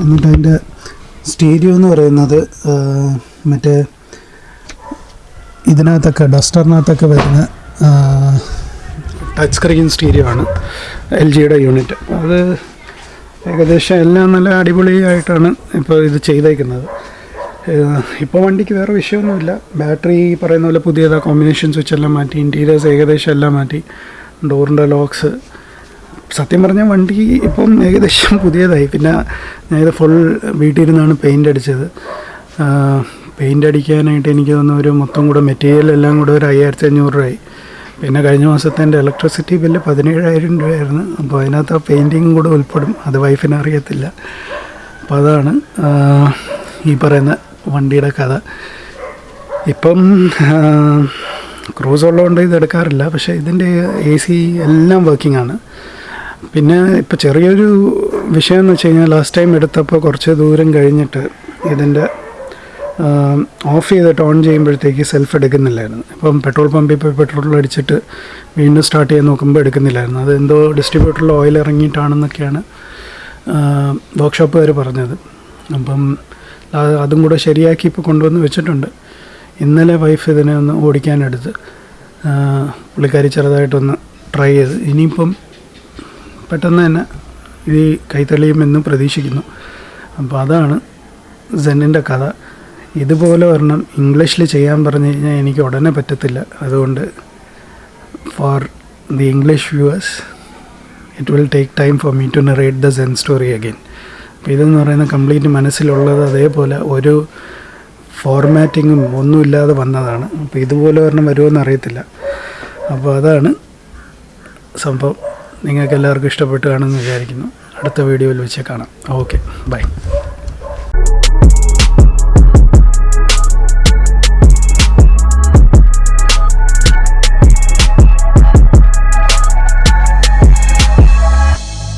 എന്നിട്ട് അതിന്റെ സ്റ്റീരിയോ എന്ന് പറയുന്നത് മറ്റേ ഇതിനകത്തൊക്കെ ഡസ്റ്ററിനകത്തൊക്കെ വരുന്ന ടച്ച് സ്ക്രീൻ സ്റ്റീരിയോ ആണ് എൽ ജിയുടെ യൂണിറ്റ്. അത് ഏകദേശം എല്ലാം നല്ല അടിപൊളിയായിട്ടാണ് ഇപ്പോൾ ഇത് ചെയ്തേക്കുന്നത്. ഇപ്പോൾ വണ്ടിക്ക് വേറെ വിഷയമൊന്നുമില്ല. ബാറ്ററി പറയുന്ന പോലെ പുതിയതാ കോമ്പിനേഷൻ സ്വിച്ച് എല്ലാം മാറ്റി ഇന്റീരിയേഴ്സ് ഏകദേശം എല്ലാം മാറ്റി ഡോറിന്റെ ലോക്സ് സത്യം പറഞ്ഞ വണ്ടി ഇപ്പം ഏകദേശം പുതിയതായി. പിന്നെ ഞാൻ ഇത് ഫുൾ വീട്ടിൽ ഇരുന്നാണ് പെയിന്റ് അടിച്ചത് പെയിന്റ് അടിക്കാനായിട്ട് എനിക്ക് തോന്നുന്നു ഒരു മൊത്തം കൂടെ മെറ്റീരിയൽ എല്ലാം കൂടെ ഒരു അയ്യായിരത്തി അഞ്ഞൂറ് രൂപയായി. പിന്നെ കഴിഞ്ഞ മാസത്തെ എന്റെ ഇലക്ട്രിസിറ്റി ബില്ല് പതിനേഴായിരം രൂപയായിരുന്നു. അപ്പോൾ അതിനകത്ത് ആ പെയിന്റിങ് കൂടെ ഉൾപ്പെടും. അത് വൈഫിന് അറിയത്തില്ല. അപ്പോൾ അതാണ് ഈ പറയുന്ന വണ്ടിയുടെ കഥ. ഇപ്പം ക്രൂസ് ഉള്ളതുകൊണ്ട് ഇത് എടുക്കാറില്ല. പക്ഷേ ഇതിന്റെ എ സി എല്ലാം വർക്കിംഗ് ആണ്. പിന്നെ ഇപ്പോൾ ചെറിയൊരു വിഷയം എന്ന് വെച്ച് കഴിഞ്ഞാൽ ലാസ്റ്റ് ടൈം എടുത്തപ്പോൾ കുറച്ച് ദൂരം കഴിഞ്ഞിട്ട് ഇതിന്റെ ഓഫ് ചെയ്തിട്ട് ഓൺ ചെയ്യുമ്പോഴത്തേക്ക് സെൽഫ് എടുക്കുന്നില്ലായിരുന്നു. ഇപ്പം പെട്രോൾ പമ്പിൽ പോയി പെട്രോൾ അടിച്ചിട്ട് വീണ്ടും സ്റ്റാർട്ട് ചെയ്യാൻ നോക്കുമ്പോൾ എടുക്കുന്നില്ലായിരുന്നു. അത് എന്തോ ഡിസ്ട്രിബ്യൂട്ടറിൽ ഓയിൽ ഇറങ്ങിയിട്ടാണെന്നൊക്കെയാണ് വർക്ക്ഷോപ്പുകാർ പറഞ്ഞത്. അപ്പം അത് കൂടെ ശരിയാക്കി ഇപ്പോൾ കൊണ്ടുവന്ന് വെച്ചിട്ടുണ്ട്. ഇന്നലെ വൈഫ് ഇതിനെ ഒന്ന് ഓടിക്കാനെടുത്ത് പുള്ളിക്കാരി ചെറുതായിട്ടൊന്ന് ട്രൈ ചെയ്ത്. ഇനിയിപ്പം പെട്ടെന്ന് തന്നെ ഇത് കൈത്തെളിയുമെന്ന് പ്രതീക്ഷിക്കുന്നു. അപ്പോൾ അതാണ് സെന്നിന്റെ കഥ. ഇതുപോലെ ഒരെണ്ണം ഇംഗ്ലീഷിൽ ചെയ്യാൻ പറഞ്ഞു കഴിഞ്ഞാൽ എനിക്ക് ഉടനെ പറ്റത്തില്ല. അതുകൊണ്ട് for the English viewers it will take time for me to narrate the Zen story again അപ്പോൾ ഇതെന്ന് പറയുന്ന കംപ്ലീറ്റ് മനസ്സിലുള്ളത് അതേപോലെ ഒരു ഫോർമാറ്റിങ്ങും ഒന്നുമില്ലാതെ വന്നതാണ്. അപ്പോൾ ഇതുപോലെ ഒരെണ്ണം വരുമോ അറിയത്തില്ല. അപ്പോൾ അതാണ് സംഭവം. നിങ്ങൾക്ക് എല്ലാവർക്കും ഇഷ്ടപ്പെട്ടു കാണുമെന്ന് വിചാരിക്കുന്നു. അടുത്ത വീഡിയോയിൽ വെച്ച് കാണാം. Okay bye.